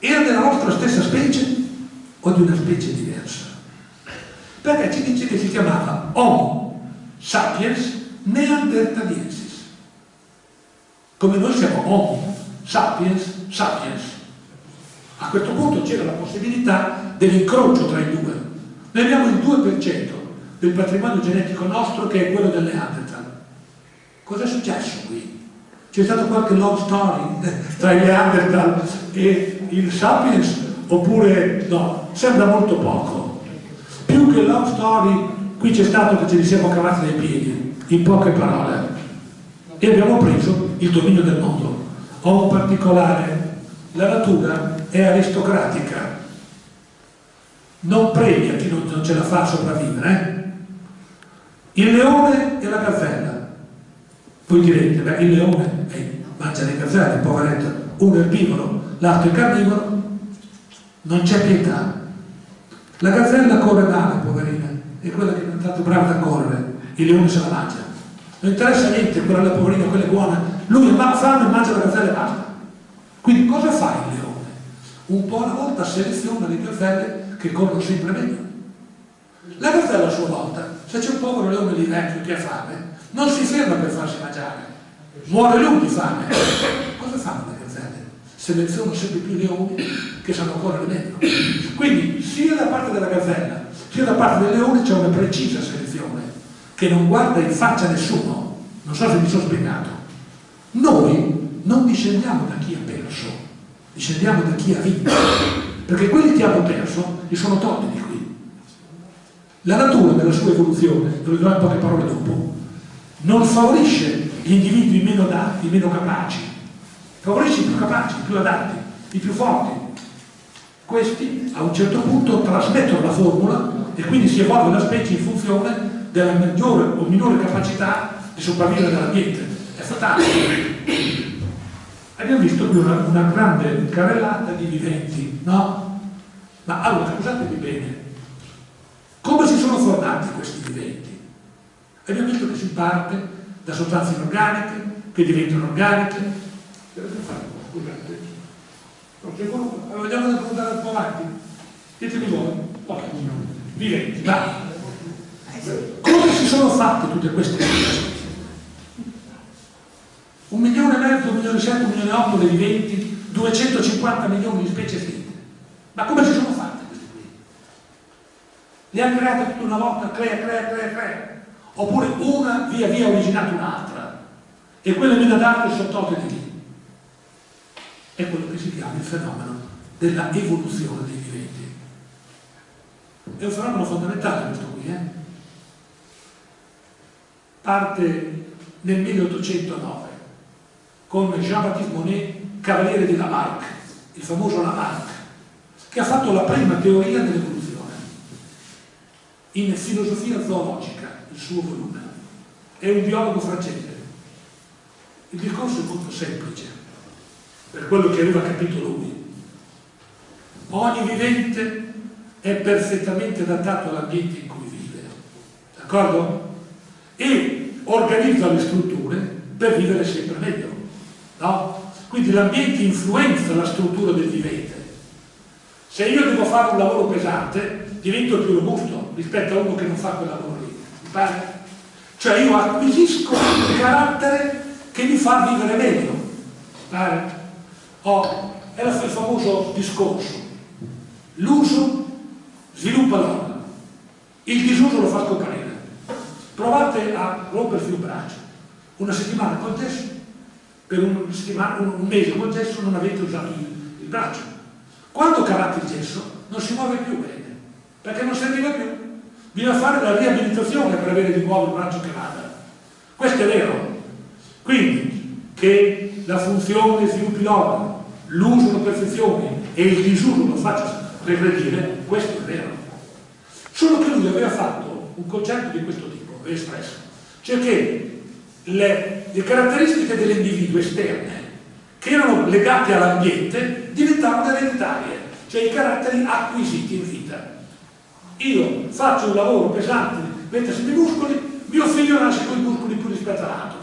era della nostra stessa specie o di una specie diversa? Perché ci dice che si chiamava Homo sapiens neanderthaliensis. Come noi siamo Homo sapiens sapiens. A questo punto c'era la possibilità dell'incrocio tra i due. Noi abbiamo il 2% del patrimonio genetico nostro che è quello del Neanderthal. Cosa è successo qui? C'è stato qualche love story tra il Neanderthal e il Sapiens? Oppure no? Sembra molto poco. Più che love story, qui c'è stato che ce li siamo cavati dai piedi, in poche parole. E abbiamo preso il dominio del mondo. Ho un particolare, la natura è aristocratica, non premia chi non, non ce la fa a sopravvivere. Eh? Il leone e la gazzella. Voi direte, beh, il leone eh, mangia le gazzelle, poveretto, uno è erbivoro, l'altro è carnivoro, non c'è pietà. La gazzella corre male, poverina, è quella che è tanto brava da correre, il leone se la mangia. Non interessa niente, quella la poverina, quella è buona, lui ha fame e mangia la gazzella e basta. Quindi cosa fa il leone? Un po' alla volta seleziona le gazzelle che corrono sempre meglio. La gazzella a sua volta, se c'è un povero leone lì vecchio che ha fame, non si ferma per farsi mangiare, muore lui di fame. Cosa fanno le gazzelle? Selezionano sempre più leoni che sanno correre meglio. Quindi sia da parte della gazzella sia da parte del leone c'è una precisa selezione che non guarda in faccia nessuno. Non so se mi sono spiegato. Noi non discendiamo da chi ha perso, discendiamo da chi ha vinto. Perché quelli che hanno perso li sono tolti di qui. La natura nella sua evoluzione, lo dirò in poche parole dopo, non favorisce gli individui meno adatti, meno capaci, favorisce i più capaci, i più adatti, i più forti. Questi a un certo punto trasmettono la formula e quindi si evolve la specie in funzione della maggiore o minore capacità di sopravvivere nell'ambiente. È fatale. Abbiamo visto qui una, una grande carrellata di viventi, no? Ma allora, scusatemi bene, come si sono formati questi viventi? Abbiamo visto che si parte da sostanze inorganiche, che diventano organiche. Scusate, non c'è quello, vogliamo andare un po' avanti? Ditemi voi, okay. viventi, va. Come si sono fatte tutte queste cose? Un milione e mezzo, un milione e sette, un milione e otto dei viventi, 250 milioni di specie finte. Ma come si sono fatte queste qui? Le ha create tutte una volta, crea, crea, crea, crea. Oppure una via via originata un'altra. E quelle meno adatte sono tolte di lì. È quello che si chiama il fenomeno della evoluzione dei viventi. È un fenomeno fondamentale questo qui, eh? Parte nel 1809 con Jean-Baptiste Monet, cavaliere di Lamarck, il famoso Lamarck, che ha fatto la prima teoria dell'evoluzione in filosofia zoologica, suo volume. È un biologo francese. Il discorso è molto semplice, per quello che aveva capito lui. Ogni vivente è perfettamente adattato all'ambiente in cui vive, d'accordo? E organizza le strutture per vivere sempre meglio. No? Quindi l'ambiente influenza la struttura del vivente. Se io devo fare un lavoro pesante, divento più robusto rispetto a uno che non fa quel lavoro pare? Cioè io acquisisco un carattere che mi fa vivere meglio. Pare? Oh, è il famoso discorso. L'uso sviluppa l'opera, il disuso lo fa scomparire. Provate a rompersi un braccio. Una settimana col gesso per un, un, mese col gesso non avete usato il, il braccio. Quando cavate il gesso non si muove più bene, perché non serviva più. Bisogna fare la riabilitazione per avere di nuovo il braccio che vada. Questo è vero. Quindi, che la funzione sviluppi l'organo, l'uso lo perfezioni e il disuso lo faccia regredire, questo è vero. Solo che lui aveva fatto un concetto di questo tipo, espresso, cioè che le, le caratteristiche dell'individuo esterne che erano legate all'ambiente diventavano ereditarie, cioè i caratteri acquisiti in vita. Io faccio un lavoro pesante, mettersi i muscoli, mio figlio nasce con i muscoli più rispetto all'altro.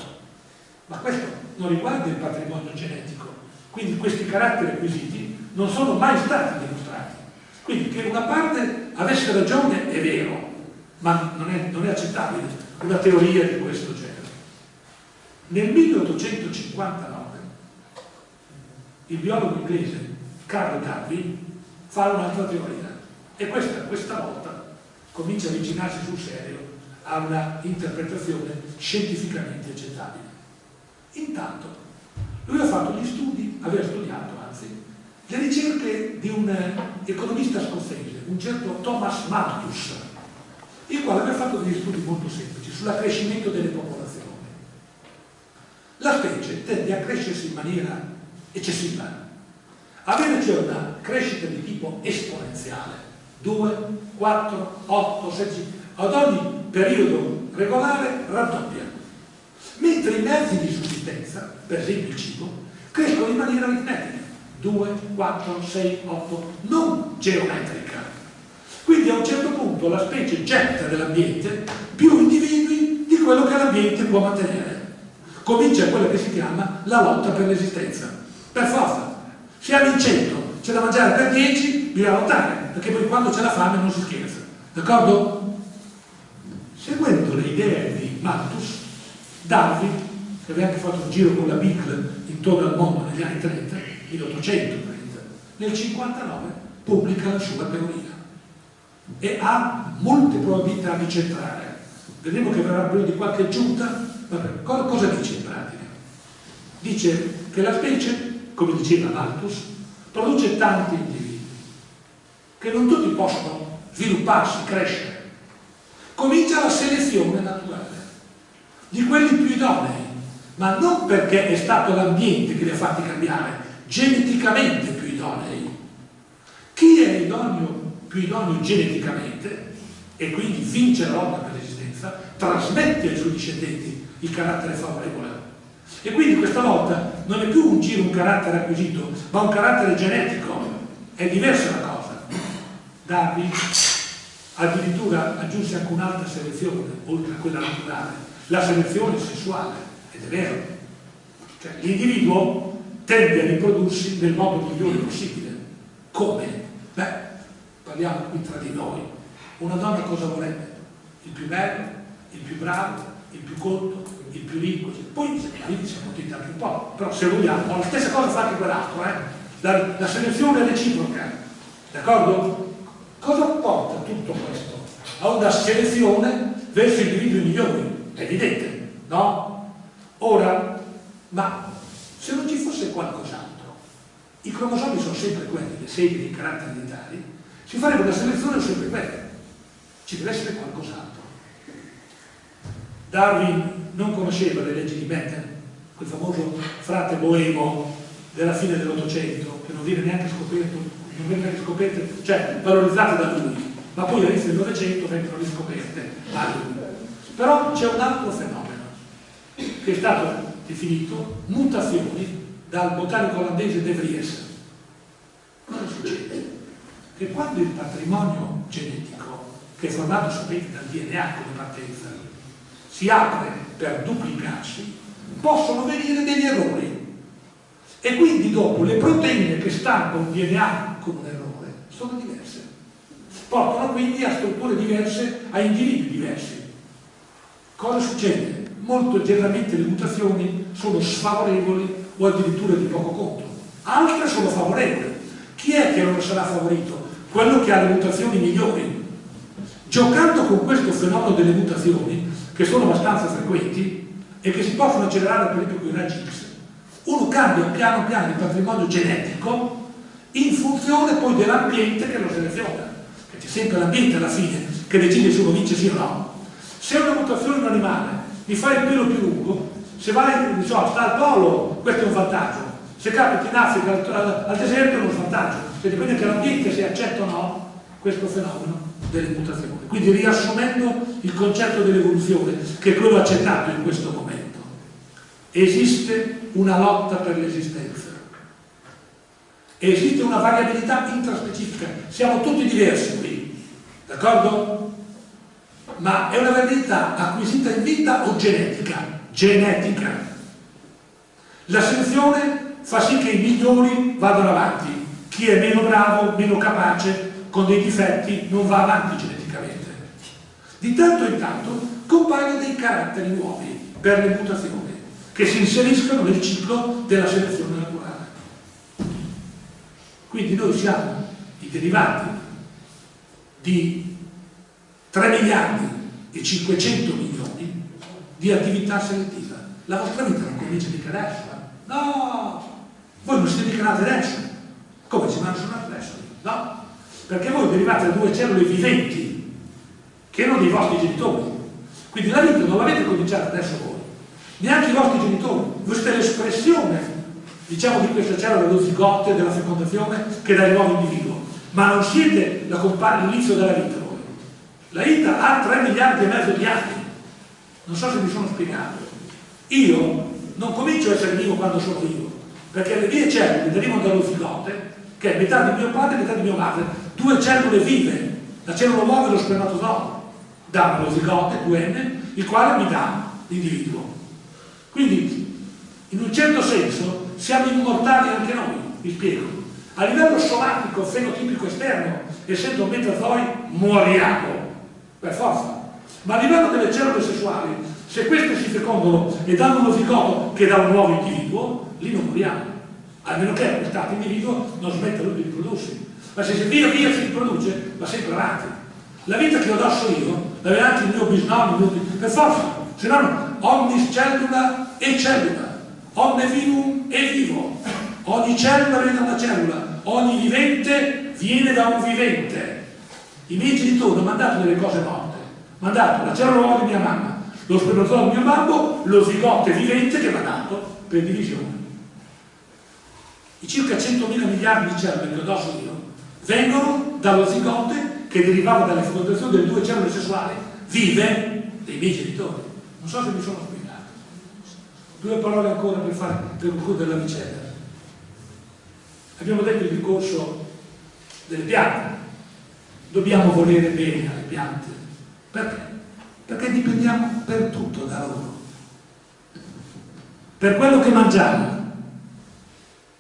Ma questo non riguarda il patrimonio genetico, quindi questi caratteri acquisiti non sono mai stati dimostrati. Quindi che una parte avesse ragione è vero, ma non è, non è accettabile una teoria di questo genere. Nel 1859 il biologo inglese Carl Darwin fa un'altra teoria e questa, questa volta comincia a avvicinarsi sul serio a una interpretazione scientificamente accettabile. Intanto, lui ha fatto gli studi, aveva studiato anzi, le ricerche di un economista scozzese, un certo Thomas Malthus, il quale aveva fatto degli studi molto semplici sull'accrescimento delle popolazioni. La specie tende a crescersi in maniera eccessiva. Avere cioè una crescita di tipo esponenziale, 2, 4, 8, 16, ad ogni periodo regolare raddoppia. Mentre i mezzi di sussistenza, per esempio il cibo, crescono in maniera aritmetica, 2, 4, 6, 8, non geometrica. Quindi a un certo punto la specie getta nell'ambiente più individui di quello che l'ambiente può mantenere. Comincia quella che si chiama la lotta per l'esistenza per forza. Hanno in 100, c'è da mangiare per 10, bisogna lottare, perché poi quando c'è la fame non si scherza. D'accordo? Seguendo le idee di Malthus, Darwin, che aveva anche fatto un giro con la Beagle intorno al mondo negli anni 30, 1830, nel 59 pubblica la sua teoria e ha molte probabilità di centrare. Vedremo che verrà bisogno di qualche aggiunta. Vabbè, cosa dice in pratica? Dice che la specie come diceva Malthus, produce tanti individui, che non tutti possono svilupparsi, crescere. Comincia la selezione naturale di quelli più idonei, ma non perché è stato l'ambiente che li ha fatti cambiare, geneticamente più idonei. Chi è idoneo, più idoneo geneticamente e quindi vince la lotta per l'esistenza, trasmette ai suoi discendenti il carattere favorevole e quindi questa volta non è più un giro, un carattere acquisito, ma un carattere genetico. È diversa la. Darwin addirittura aggiunse anche un'altra selezione, oltre a quella naturale, la selezione sessuale, ed è vero. Cioè, l'individuo tende a riprodursi nel modo migliore possibile. Come? Beh, parliamo qui tra di noi. Una donna cosa vorrebbe? Il più bello, il più bravo, il più colto, il più ricco, poi se mariti si accontenta anche un po', però se vogliamo, la stessa cosa fa anche quell'altro, eh? la, la selezione è reciproca, d'accordo? Cosa porta tutto questo? A una selezione verso individui migliori, è evidente, no? Ora, ma se non ci fosse qualcos'altro, i cromosomi sono sempre quelli, le seghe di caratteri identitari, si farebbe una selezione sempre quella, ci deve essere qualcos'altro. Darwin non conosceva le leggi di Becker, quel famoso frate boemo della fine dell'Ottocento, che non viene neanche scoperto, neanche scoperte, cioè valorizzate da lui, ma poi all'inizio del Novecento vengono riscoperte a lui. Però c'è un altro fenomeno che è stato definito mutazioni dal botanico olandese De Vries. Cosa succede? Che quando il patrimonio genetico, che è formato, sapete, dal DNA come partenza, si apre per duplicarsi, possono venire degli errori. E quindi dopo le proteine che stanno un DNA con un errore sono diverse. Portano quindi a strutture diverse, a individui diversi. Cosa succede? Molto generalmente le mutazioni sono sfavorevoli o addirittura di poco conto. Altre sono favorevoli. Chi è che non sarà favorito? Quello che ha le mutazioni migliori. Giocando con questo fenomeno delle mutazioni, che sono abbastanza frequenti e che si possono accelerare per esempio con i raggi X. Uno cambia piano piano il patrimonio genetico in funzione poi dell'ambiente che lo seleziona. C'è sempre l'ambiente alla fine che decide se uno vince sì o no. Se una mutazione in un animale mi fa il pelo più lungo, se vai, diciamo, sta al polo, questo è un vantaggio. Se capita in Africa, al, al, deserto è uno svantaggio. Cioè dipende dall'ambiente se accetta o no questo fenomeno delle mutazioni. Quindi riassumendo il concetto dell'evoluzione, che è quello accettato in questo momento, esiste una lotta per l'esistenza. Esiste una variabilità intraspecifica, siamo tutti diversi qui, d'accordo? Ma è una variabilità acquisita in vita o genetica? Genetica. La selezione fa sì che i migliori vadano avanti, chi è meno bravo, meno capace, con dei difetti, non va avanti geneticamente. Di tanto in tanto compaiono dei caratteri nuovi per le mutazioni che si inseriscono nel ciclo della selezione naturale. Quindi noi siamo i derivati di 3 miliardi e 500 milioni di attività selettiva. La vostra vita non comincia mica adesso, eh? No! Voi non siete mica nati adesso. Come ci nati adesso? No! Perché voi derivate da due cellule viventi che erano dei vostri genitori. Quindi la vita non l'avete cominciata adesso voi, neanche i vostri genitori. Voi siete l'espressione diciamo di questa cellula dello zigote, della fecondazione, che dà il nuovo individuo. Ma non siete l'inizio della vita voi. La vita ha 3 miliardi e mezzo di anni. Non so se mi sono spiegato. Io non comincio a essere vivo quando sono vivo, perché le mie cellule derivano dallo zigote, che è metà di mio padre e metà di mia madre, due cellule vive. La cellula uovo e lo spermatozoo danno lo zigote, 2N, il quale mi dà l'individuo. Quindi, in un certo senso, siamo immortali anche noi, vi spiego. A livello somatico, fenotipico esterno, essendo metazoi, moriamo, per forza. Ma a livello delle cellule sessuali, se queste si fecondano e danno uno zigoto che dà un nuovo individuo, lì non moriamo. A meno che questo individuo non smetta lui di riprodursi. Ma se via via si riproduce, va sempre avanti. La vita che ho addosso io, l'aveva anche il mio bisnonno, per forza, se no omnis cellula e cellula omne vivum è vivo, ogni cellula viene da una cellula, ogni vivente viene da un vivente. I miei genitori hanno mandato delle cose morte, hanno dato la cellula di mia mamma, lo spermatozoo di mio babbo, lo zigote vivente che mi ha dato per divisione. I circa 100.000 miliardi di cellule che ho addosso io vengono dallo zigote che derivava dalle fecondazioni delle due cellule sessuali vive dei miei genitori. Non so se mi sono spiegato. Due parole ancora per, fare, per concludere la vicenda. Abbiamo detto il discorso delle piante. Dobbiamo volere bene alle piante. Perché? Perché dipendiamo per tutto da loro. Per quello che mangiamo.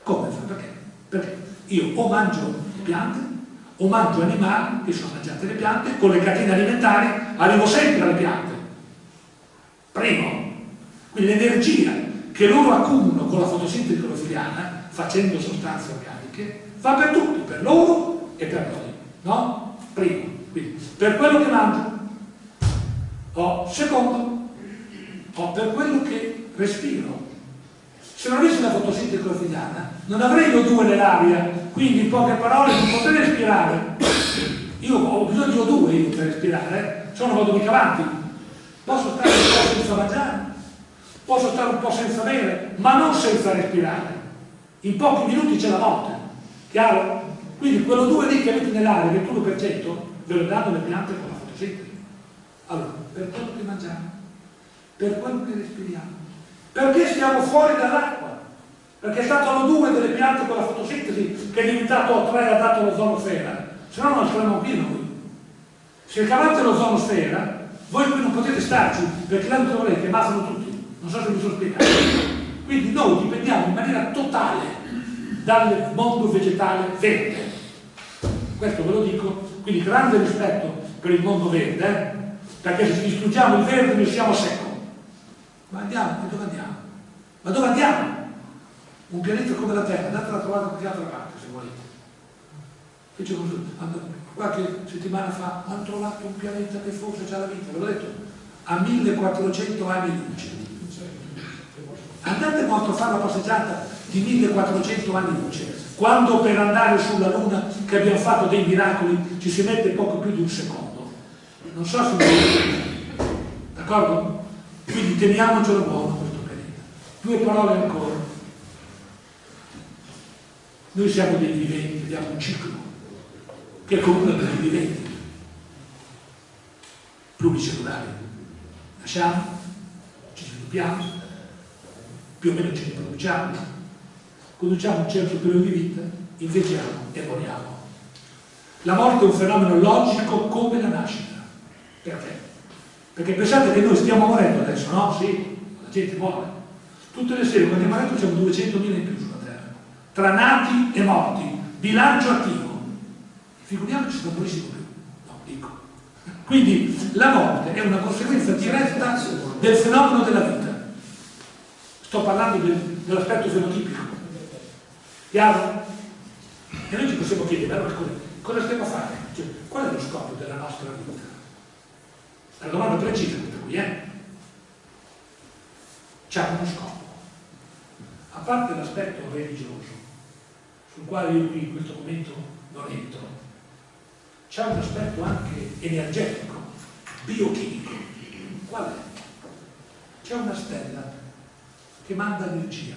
Come fa? Perché? Perché io o mangio piante o mangio animali che sono mangiate le piante, con le catene alimentari arrivo sempre alle piante. Primo, l'energia che loro accumulano con la fotosintesi clorofiliana, facendo sostanze organiche, va per tutti, per loro e per noi. No? Primo. Quindi, per quello che mangio. O, secondo, o per quello che respiro. Se non avessi la fotosintesi clorofiliana, non avrei O2 nell'aria, quindi in poche parole non potrei respirare. Io ho bisogno di O2 per respirare, eh? se no vado mica avanti. Posso stare senza mangiare, posso stare un po' senza bere, ma non senza respirare. In pochi minuti c'è la morte, chiaro? Quindi quello 2 lì che avete nell'aria, il 21%, ve lo danno le piante con la fotosintesi. Allora, per quello che mangiamo, per quello che respiriamo, perché stiamo fuori dall'acqua? Perché è stato l'O2 delle piante con la fotosintesi che è diventato O3 e ha dato l'ozonosfera, se no non saremmo qui noi. Se cavate l'ozonosfera, voi qui non potete starci, perché là dove volete, ammazzano tutti non so se mi sono spiegato. Quindi noi dipendiamo in maniera totale dal mondo vegetale verde. Questo ve lo dico, quindi grande rispetto per il mondo verde, eh? perché se distruggiamo il verde noi siamo secco. Ma andiamo, e dove andiamo? Ma dove andiamo? Un pianeta come la Terra, andatela a trovare da qualche altra parte se volete. Fece qualche settimana fa hanno trovato un pianeta che forse c'ha la vita, ve l'ho detto, a 1400 anni luce andate molto a fare la passeggiata di 1400 anni luce quando per andare sulla luna che abbiamo fatto dei miracoli ci si mette poco più di un secondo non so se d'accordo? Quindi teniamocelo buono questo pianeta. Due parole ancora. Noi siamo dei viventi, abbiamo un ciclo che è comune per i viventi, pluricellulari. Nasciamo, ci sviluppiamo, più o meno ci riproduciamo, conduciamo un certo periodo di vita, invecchiamo e moriamo. La morte è un fenomeno logico come la nascita. Perché? Perché pensate che noi stiamo morendo adesso, no? Sì, la gente muore. Tutte le sere quando a letto siamo 200.000 in più sulla Terra. Tra nati e morti, bilancio attivo. Figuriamoci se non morissimo più. No, dico. Quindi la morte è una conseguenza diretta del fenomeno della vita. Sto parlando del, dell'aspetto fenotipico. Chiaro? E noi ci possiamo chiedere, allora scusa, cosa stiamo a fare? Cioè, qual è lo scopo della nostra vita? È una domanda precisa questa qui, eh? C'è uno scopo. A parte l'aspetto religioso, sul quale io qui in questo momento non entro, c'è un aspetto anche energetico, biochimico. Qual è? C'è una stella che manda energia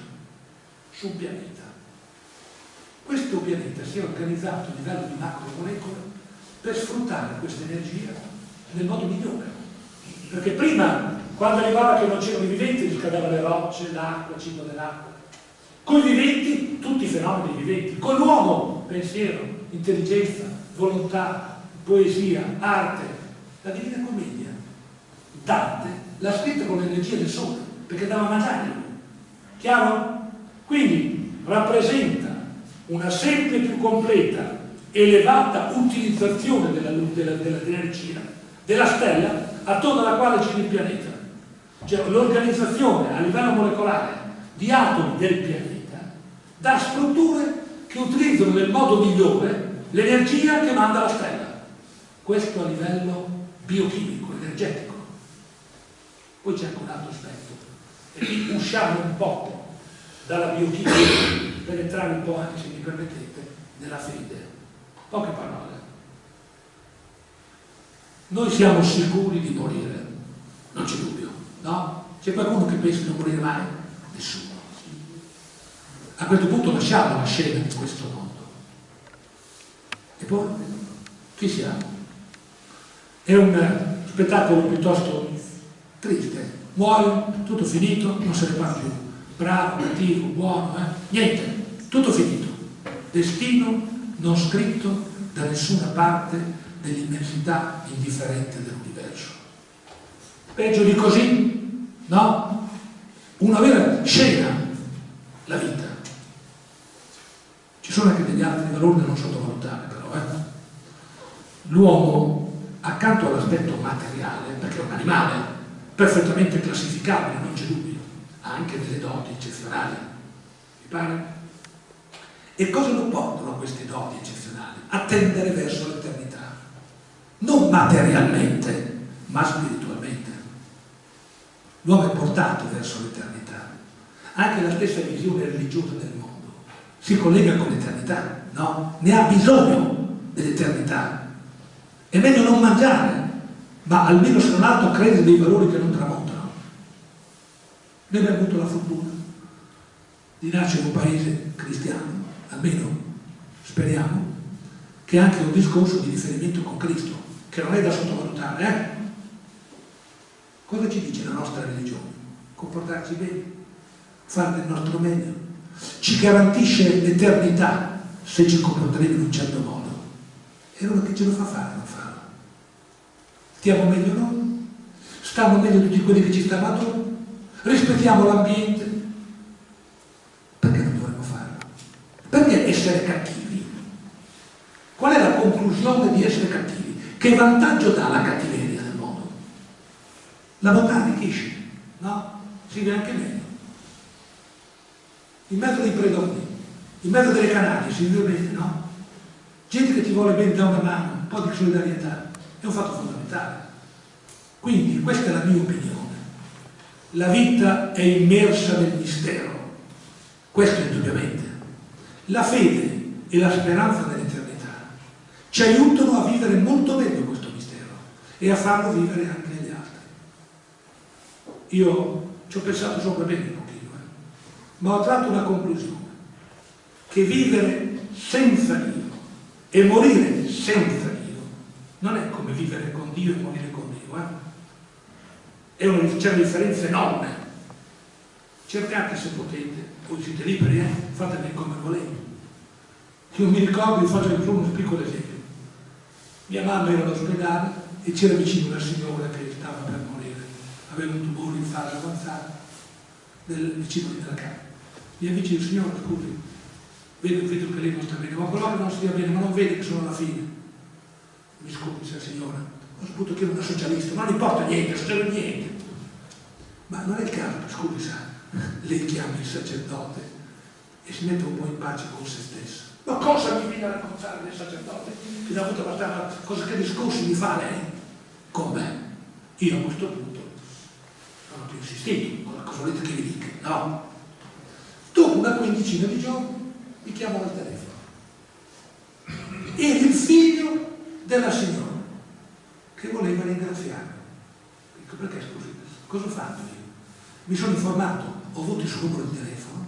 su un pianeta questo pianeta si è organizzato a livello di macromolecole per sfruttare questa energia nel modo migliore. Perché prima, quando arrivava che non c'erano i viventi, riscaldava le rocce, l'acqua, il cibo dell'acqua. Con i viventi, tutti i fenomeni viventi. Con l'uomo, pensiero, intelligenza, volontà, poesia, arte. La Divina Commedia, Dante, l'ha scritta con l'energia del sole, perché dava mangiare. Chiaro? Quindi rappresenta una sempre più completa, elevata utilizzazione dell'energia della, della, della stella attorno alla quale gira il pianeta. Cioè l'organizzazione a livello molecolare di atomi del pianeta dà strutture che utilizzano nel modo migliore l'energia che manda la stella. Questo a livello biochimico, energetico. Poi c'è anche un altro aspetto. E qui usciamo un po' dalla biochimica per entrare un po' anche, se mi permettete, nella fede. Poche parole. Noi siamo sicuri di morire, non c'è dubbio, no? C'è qualcuno che pensa di non morire mai? Nessuno. A questo punto lasciamo la scena di questo mondo. E poi, chi siamo? È un spettacolo piuttosto triste. Muoio, tutto finito, non se ne parla più. Bravo, cattivo, buono, eh? Niente. Tutto finito. Destino non scritto da nessuna parte dell'immensità indifferente dell'universo. Peggio di così? No? Una vera scena, la vita. Ci sono anche degli altri valori da non sottovalutare però. Eh? L'uomo, accanto all'aspetto materiale, perché è un animale perfettamente classificabile, non c'è dubbio, ha anche delle doti eccezionali. Mi pare? E cosa lo portano queste doti eccezionali? A tendere verso l'eternità. Non materialmente, ma spiritualmente. L'uomo è portato verso l'eternità. Anche la stessa visione religiosa del mondo si collega con l'eternità, no? Ne ha bisogno dell'eternità. È meglio non mangiare, ma almeno se non altro credere dei valori che non tramontano. Noi abbiamo avuto la fortuna di nascere in un paese cristiano almeno speriamo, che è anche un discorso di riferimento con Cristo, che non è da sottovalutare. Eh? Cosa ci dice la nostra religione? Comportarci bene, fare del nostro meglio. Ci garantisce l'eternità se ci comporteremo in un certo modo. E allora che ce lo fa fare non farlo? Stiamo meglio noi? Stanno meglio tutti quelli che ci stanno attorno? Rispettiamo l'ambiente? Perché essere cattivi? Qual è la conclusione di essere cattivi? Che vantaggio dà la cattiveria nel mondo? La bontà arricchisce, no? Si vede anche meglio. In mezzo dei predoni, in mezzo delle canali si vive bene, no? Gente che ti vuole bene da una mano, un po' di solidarietà, è un fatto fondamentale. Quindi questa è la mia opinione. La vita è immersa nel mistero, questo indubbiamente. La fede e la speranza nell'eternità ci aiutano a vivere molto meglio questo mistero e a farlo vivere anche agli altri. Io ci ho pensato sopra bene un pochino, eh? ma ho tratto una conclusione, che vivere senza Dio e morire senza non è come vivere con Dio e morire con Dio. Eh? c'è una differenza enorme. Cercate se potete, voi siete liberi, eh? fatemi come volete. Io mi ricordo, vi faccio solo un piccolo esempio. Mia mamma era all'ospedale e c'era vicino una signora che stava per morire, aveva un tumore in fase avanzata del, vicino della casa. Mi avvicino, signora, scusi, vedo, vedo che lei non sta bene, ma quello che non stia bene, ma non vede che sono alla fine. Mi scusi, signora, ho saputo che era una socialista, non importa niente, non niente. Ma non è il caso, scusi, sa, lei chiama il sacerdote e si mette un po' in pace con se stesso. Ma cosa mi viene a raccontare del sacerdote? Che da avuto abbastanza, cosa che discorsi mi fa lei? Con me. Io a questo punto non ho più insistito, cosa volete che vi dica? No. Dopo una quindicina di giorni mi chiamano al telefono. Era il figlio della signora che voleva ringraziarmi. Dico, perché scusi, cosa ho fatto io? Mi sono informato, ho avuto il suo numero di telefono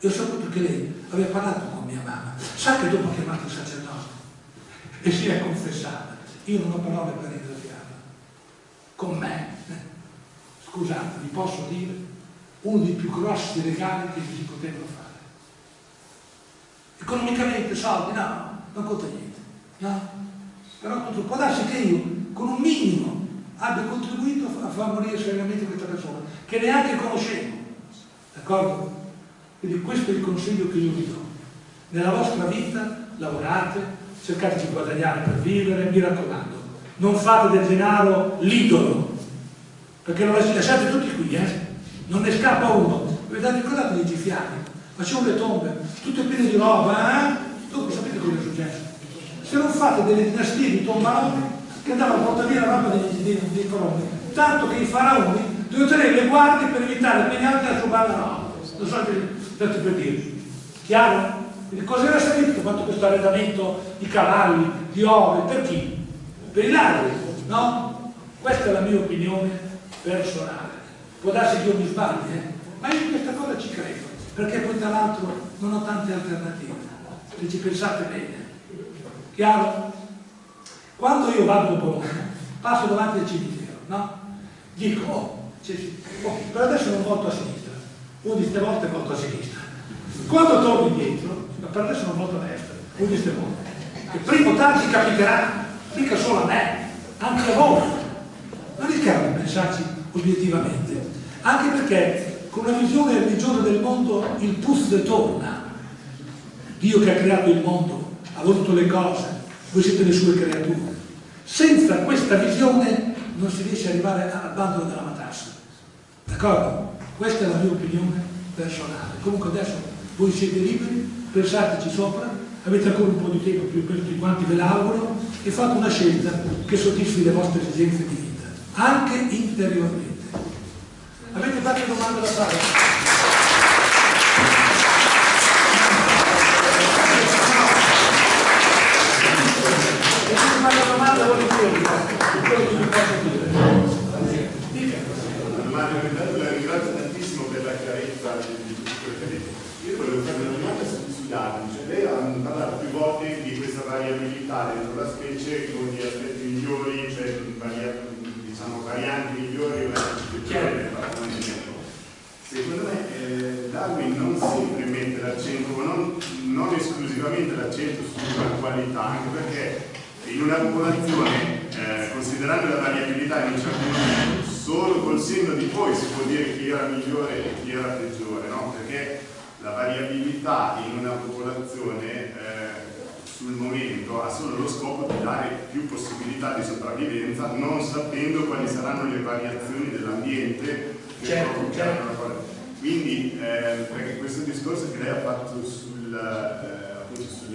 e ho saputo che lei aveva parlato con mia mamma. Sa che dopo ha chiamato il sacerdote e si è confessata. Io non ho parole per ringraziarla. Con me, eh, scusate, vi posso dire, uno dei più grossi regali che si potevano fare. Economicamente, soldi, no, non conta niente. No? Però può darsi che io, con un minimo, abbia contribuito a far morire seriamente questa persona, che neanche conoscevo. D'accordo? Quindi questo è il consiglio che io vi do. Nella vostra vita lavorate, cercate di guadagnare per vivere, mi raccomando, non fate del denaro l'idolo, perché lo lasciate tutti qui, eh? non ne scappa uno. Vedete, ricordate dei gifiati? Facevano le tombe, tutte piene di roba, eh? Dopo sapete cosa è successo? Se non fate delle dinastie di tombaroni che andavano a portare via la roba dei, dei, dei coloni, tanto che i faraoni dovevano tenere le guardie per evitare che altri a rubare la roba. Non so tanto per dire. Chiaro? Quindi cosa era servito fatto questo arredamento di cavalli, di ore, per chi? Per i ladri, no? Questa è la mia opinione personale. Può darsi che io mi sbagli, eh? ma io in questa cosa ci credo, perché poi tra l'altro non ho tante alternative, se ci pensate bene. Chiaro? Quando io vado a Bologna, passo davanti al cimitero, no? Dico, oh, oh per adesso non volto a sinistra, uno di queste volte volto a sinistra. Quando torno indietro, per adesso non volto a destra, uno di queste volte. E prima o tardi capiterà, mica solo a me, anche a voi. Non rischiamo di pensarci obiettivamente, anche perché con una visione religiosa del mondo il puzzo torna. Dio che ha creato il mondo, voluto le cose, voi siete le sue creature. Senza questa visione non si riesce ad arrivare al bando della matassa. D'accordo? Questa è la mia opinione personale. Comunque adesso voi siete liberi, pensateci sopra, avete ancora un po' di tempo più per tutti quanti, ve l'auguro, e fate una scelta che soddisfi le vostre esigenze di vita, anche interiormente. Avete qualche domanda da fare? Una domanda volentieri, la ringrazio tantissimo per la chiarezza. Io volevo fare una domanda sui dati, cioè lei ha parlato più volte di questa variabilità dentro la specie con gli aspetti migliori, cioè diciamo, varianti migliori Secondo me eh, Darwin non sempre mette l'accento, non, non esclusivamente l'accento sulla qualità, anche perché in una popolazione, eh, considerando la variabilità in un certo momento, solo col senno di poi si può dire chi era migliore e chi era peggiore, no? perché la variabilità in una popolazione eh, sul momento ha solo lo scopo di dare più possibilità di sopravvivenza, non sapendo quali saranno le variazioni dell'ambiente. Certo, certo. Quindi, eh, perché questo discorso che lei ha fatto sul...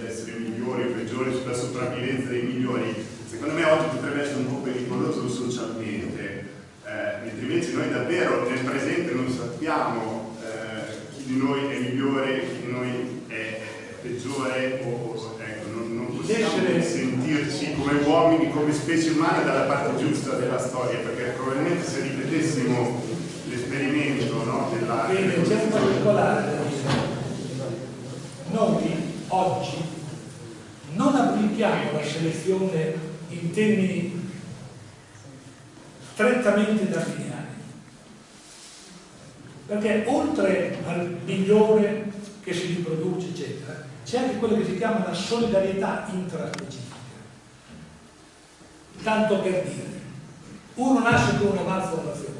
Sull'essere migliori o peggiori, sulla sopravvivenza dei migliori, secondo me oggi potrebbe essere un po' pericoloso socialmente, eh, mentre invece noi davvero nel presente non sappiamo eh, chi di noi è migliore, chi di noi è, peggiore o, ecco, non, non possiamo sentirci come uomini, come specie umana dalla parte giusta della storia, perché probabilmente se ripetessimo l'esperimento no, della... Bene, c'è un particolare da dire. Noi oggi non applichiamo la selezione in termini strettamente darwiniani. Perché oltre al migliore che si riproduce, eccetera, c'è anche quello che si chiama la solidarietà intraspecifica. Tanto per dire, uno nasce con una malformazione,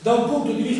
da un punto di vista